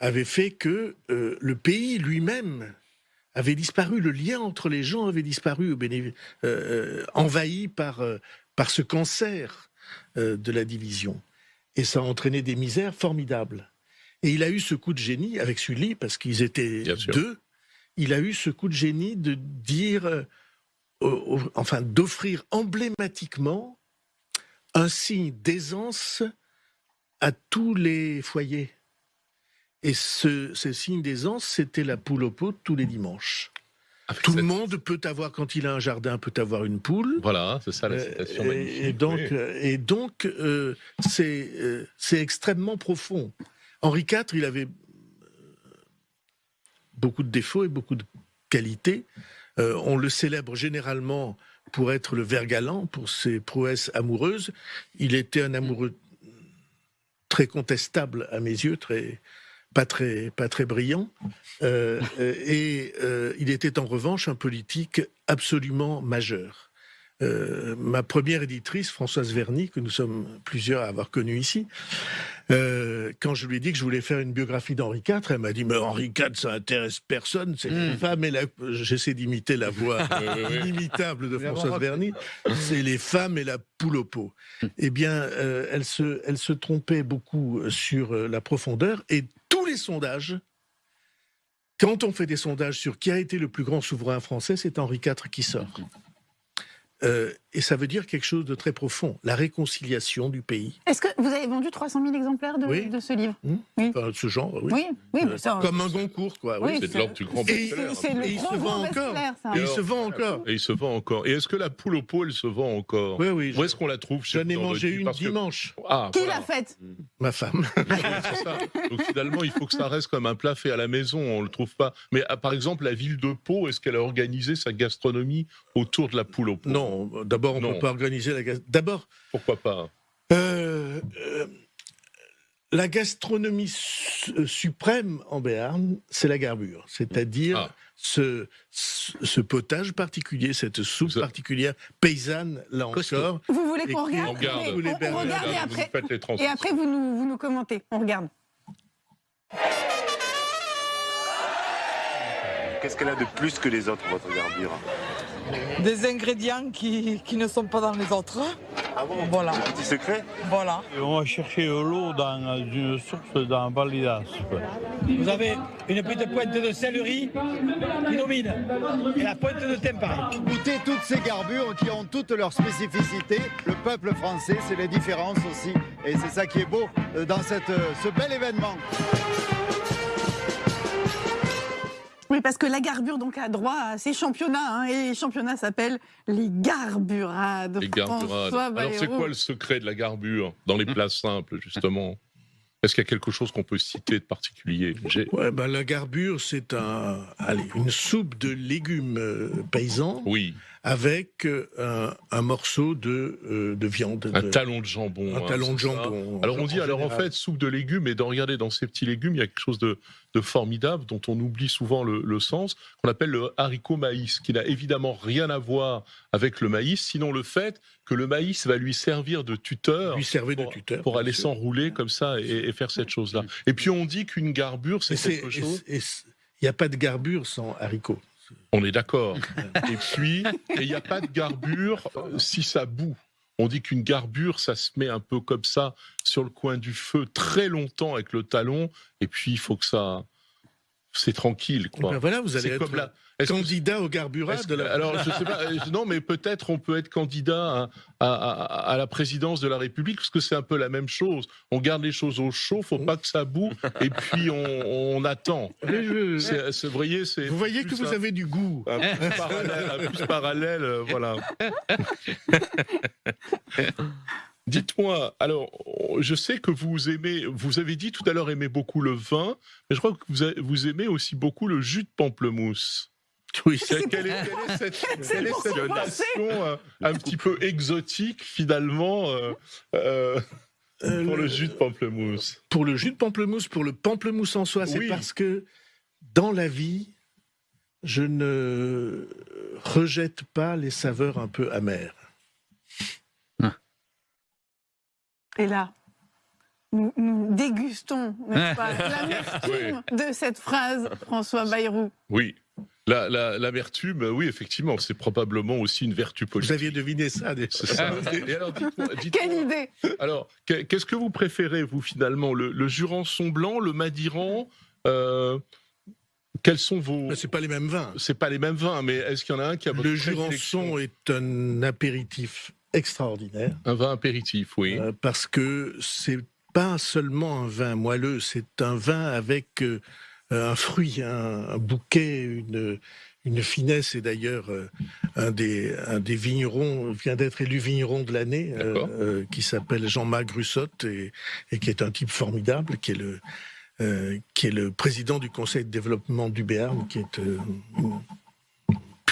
avaient fait que euh, le pays lui-même avait disparu, le lien entre les gens avait disparu, envahi par, par ce cancer de la division. Et ça a entraîné des misères formidables. Et il a eu ce coup de génie avec Sully, parce qu'ils étaient deux, il a eu ce coup de génie de dire, euh, enfin d'offrir emblématiquement un signe d'aisance à tous les foyers. Et ce, ce signe d'aisance, c'était la poule au pot tous les dimanches. Tout le monde peut avoir, quand il a un jardin, peut avoir une poule. Voilà, c'est ça la Euh, citation et- magnifique. Et donc, oui. euh, et donc euh, c'est euh, c'est extrêmement profond. Henri IV, il avait euh, beaucoup de défauts et beaucoup de qualités. Euh, on le célèbre généralement pour être le ver galant, pour ses prouesses amoureuses. Il était un amoureux très contestable à mes yeux, pas très brillant. Euh, et il était en revanche un politique absolument majeur. Euh, ma première éditrice, Françoise Verny, que nous sommes plusieurs à avoir connue ici, euh, quand je lui ai dit que je voulais faire une biographie d'Henri IV, elle m'a dit Mais Henri IV, ça intéresse personne, c'est les femmes et la. J'essaie d'imiter la voix [LAUGHS] inimitable de Françoise. Verny. C'est les femmes et la poule au pot. Eh bien, euh, elle, se, elle se trompait beaucoup sur la profondeur et tous les sondages. Quand on fait des sondages sur qui a été le plus grand souverain français, c'est Henri IV qui sort. Euh, et ça veut dire quelque chose de très profond, la réconciliation du pays. Est-ce que vous avez vendu 300 000 exemplaires de, Oui. de ce livre Enfin, ce genre, oui. Oui, oui, mais Euh, ça- Comme un Goncourt, quoi. Oui, c'est de l'ordre du grand best-seller. C'est- c'est le Et il se vend encore. Et il se vend encore. Et il se vend encore. Et est-ce que la poule au pot, elle se vend encore Oui, oui. Où est-ce qu'on la trouve J'en ai mangé une Parce que- dimanche. Ah, Qui voilà. l'a faite? Ma femme. C'est ça. Donc finalement, il faut que ça reste comme un plat fait à la maison. On le trouve pas. Mais ah, par exemple, la ville de Pau, est-ce qu'elle a organisé sa gastronomie autour de la poule au pot Non, d'abord, on ne peut pas organiser la gas- D'abord, Pourquoi pas? euh, euh, la gastronomie su- euh, suprême en Béarn, c'est la garbure. C'est-à-dire Ah. ce, ce, ce potage particulier, cette soupe particulière, paysanne, là encore. Vous voulez qu'on regarde On on, on regarde et vous après, et après vous, nous, vous nous commentez. On regarde. Qu'est-ce qu'elle a de plus que les autres, votre garbure? Des ingrédients qui, qui ne sont pas dans les autres. Ah bon Voilà. Un petit secret Voilà. On va chercher l'eau dans une source dans Validas. Vous avez une petite pointe de céleri qui domine et la pointe de thym pareil. Goûter toutes ces garbures qui ont toutes leurs spécificités. Le peuple français, c'est les différences aussi. Et c'est ça qui est beau dans cette, ce bel événement. Oui, parce que la garbure donc a droit à ses championnats, hein, et les championnats s'appellent les garburades. Les garburades. François Alors c'est quoi le secret de la garbure dans les plats simples, justement? Est-ce qu'il y a quelque chose qu'on peut citer de particulier? Ouais, ben, la garbure, c'est un, allez, une soupe de légumes euh, paysans. Oui, avec euh, un, un morceau de, euh, de viande. un de- talon de jambon. Un hein, talon de jambon. Alors on dit, En alors en fait, soupe de légumes, et de regarder dans ces petits légumes, il y a quelque chose de, de formidable dont on oublie souvent le, le sens, qu'on appelle le haricot maïs, qui n'a évidemment rien à voir avec le maïs, sinon le fait que le maïs va lui servir de tuteur. Lui servait de pour- tuteur. Pour aller s'enrouler comme ça et, et faire cette chose-là. Et puis on dit qu'une garbure, c'est quelque chose. Il n'y a pas de garbure sans haricots. On est d'accord. et puis, il n'y a pas de garbure euh, si ça boue. On dit qu'une garbure, ça se met un peu comme ça sur le coin du feu très longtemps avec le talon, et puis il faut que ça. C'est tranquille, quoi. Ben voilà, vous allez C'est être comme la- que- candidat au garburat est-ce de la... Alors, je sais pas, euh, non, mais peut-être on peut être candidat à, à- à- à la présidence de la République, parce que c'est un peu la même chose. On garde les choses au chaud, faut pas que ça boue, et puis on, on attend. [LAUGHS] Vous voyez, c'est Vous voyez que plus vous un- avez du goût. un plus parallèle, un plus parallèle, euh, voilà. [LAUGHS] Dites-moi, alors, je sais que vous aimez, vous avez dit tout à l'heure aimer beaucoup le vin, mais je crois que vous, a- vous aimez aussi beaucoup le jus de pamplemousse. Oui, C'est- Quelle est, quelle est cette, quelle est cette passion euh, un petit peu exotique finalement euh, euh, Euh, pour le jus de pamplemousse? Pour le jus de pamplemousse, pour le pamplemousse en soi, c'est Oui. parce que dans la vie, je ne rejette pas les saveurs un peu amères. Et là, nous, nous dégustons, n'est-ce pas, [LAUGHS] l'amertume de cette phrase, François Bayrou. Oui. La- la- L'amertume, oui, effectivement, c'est probablement aussi une vertu Vous politique. aviez deviné ça déjà. C'est ça. Et alors, dites-moi- dites-moi- Quelle idée Alors, que- qu'est-ce que vous préférez, vous, finalement Le, le Jurançon blanc, le Madiran euh, Quels sont vos. Mais C'est pas les mêmes vins. C'est pas les mêmes vins, mais est-ce qu'il y en a un qui a votre Le Jurançon est un apéritif extraordinaire Un vin apéritif, oui. euh, parce que c'est pas seulement un vin moelleux, c'est un vin avec euh, un fruit, un, un bouquet, une, une finesse. Et d'ailleurs, euh, un, des, un des vignerons vient d'être élu vigneron de l'année, qui s'appelle Jean-Marc Grussotte et, et qui est un type formidable, qui est le, qui est le président du conseil de développement du Béarn, qui est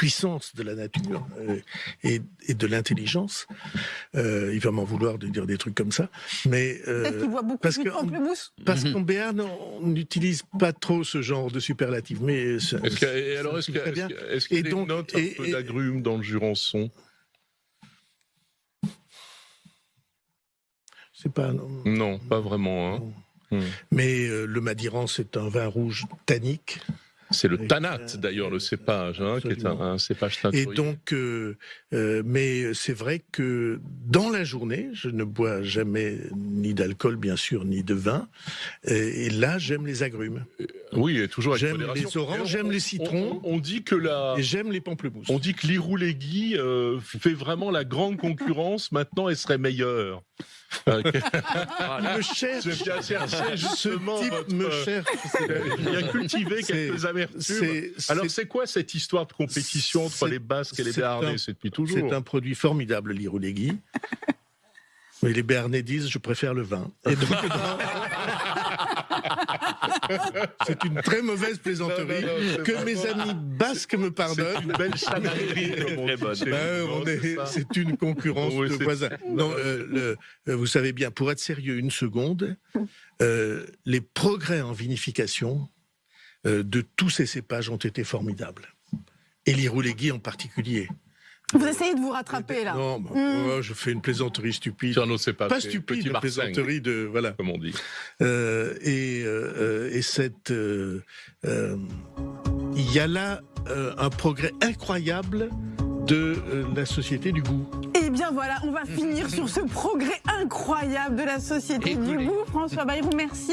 puissance de la nature euh, et, et de l'intelligence. Euh, il va m'en vouloir de dire des trucs comme ça, mais euh, qu'il beaucoup parce de que- pamplemousse. parce qu'en Béarn, on n'utilise pas trop ce genre de superlatif. Mais Est-ce que- et alors, est-ce qu'il y a des donc- notes un et- peu d'agrumes dans le Jurançon? C'est pas. non. Non, pas vraiment. hein. Hmm. Mais euh, le Madiran, c'est un vin rouge tannique. C'est le Et, tanat, euh, d'ailleurs, le cépage, hein, qui est un, cépage Et teinturier. donc, euh, euh, mais c'est vrai que dans la journée, je ne bois jamais ni d'alcool, bien sûr, ni de vin. Et, et là, j'aime les agrumes. Oui, et toujours avec J'aime les oranges, Et j'aime les on- citrons. On, on dit que la, Et j'aime les pamplemousses. on dit que l'Iroulégui euh, fait vraiment la grande concurrence. Maintenant, elle serait meilleure. Euh, que- Il me cherche. Je viens chercher justement Ce type votre- me cherche. Il a cultivé quelques amertumes. Alors, c'est- quoi cette histoire de compétition entre les Basques et les Béarnais? C'est depuis toujours. C'est un produit formidable, l'irouléguy. Mais les Béarnais disent je préfère le vin. Et donc, [LAUGHS] [LAUGHS] c'est une très mauvaise plaisanterie Non, non, non, c'est que mes amis basques me C'est pardonnent. une belle chamaillerie, Ben, c'est c'est une concurrence Oui, de c'est- voisins. Non, euh, le- euh, vous savez bien, pour être sérieux une seconde, euh, les progrès en vinification euh, de tous ces cépages ont été formidables. Et l'irouléguy en particulier. Vous essayez de vous rattraper là. Non, bah, Hmm. oh, je fais une plaisanterie stupide. Nos cépages, Pas c'est stupide, une plaisanterie de voilà. comme on dit. Euh, et, euh, et cette, euh, euh, il y a là euh, un progrès incroyable de euh, la société du goût. Eh bien voilà, on va finir sur ce progrès incroyable de la société Et du goût. François Bayrou, merci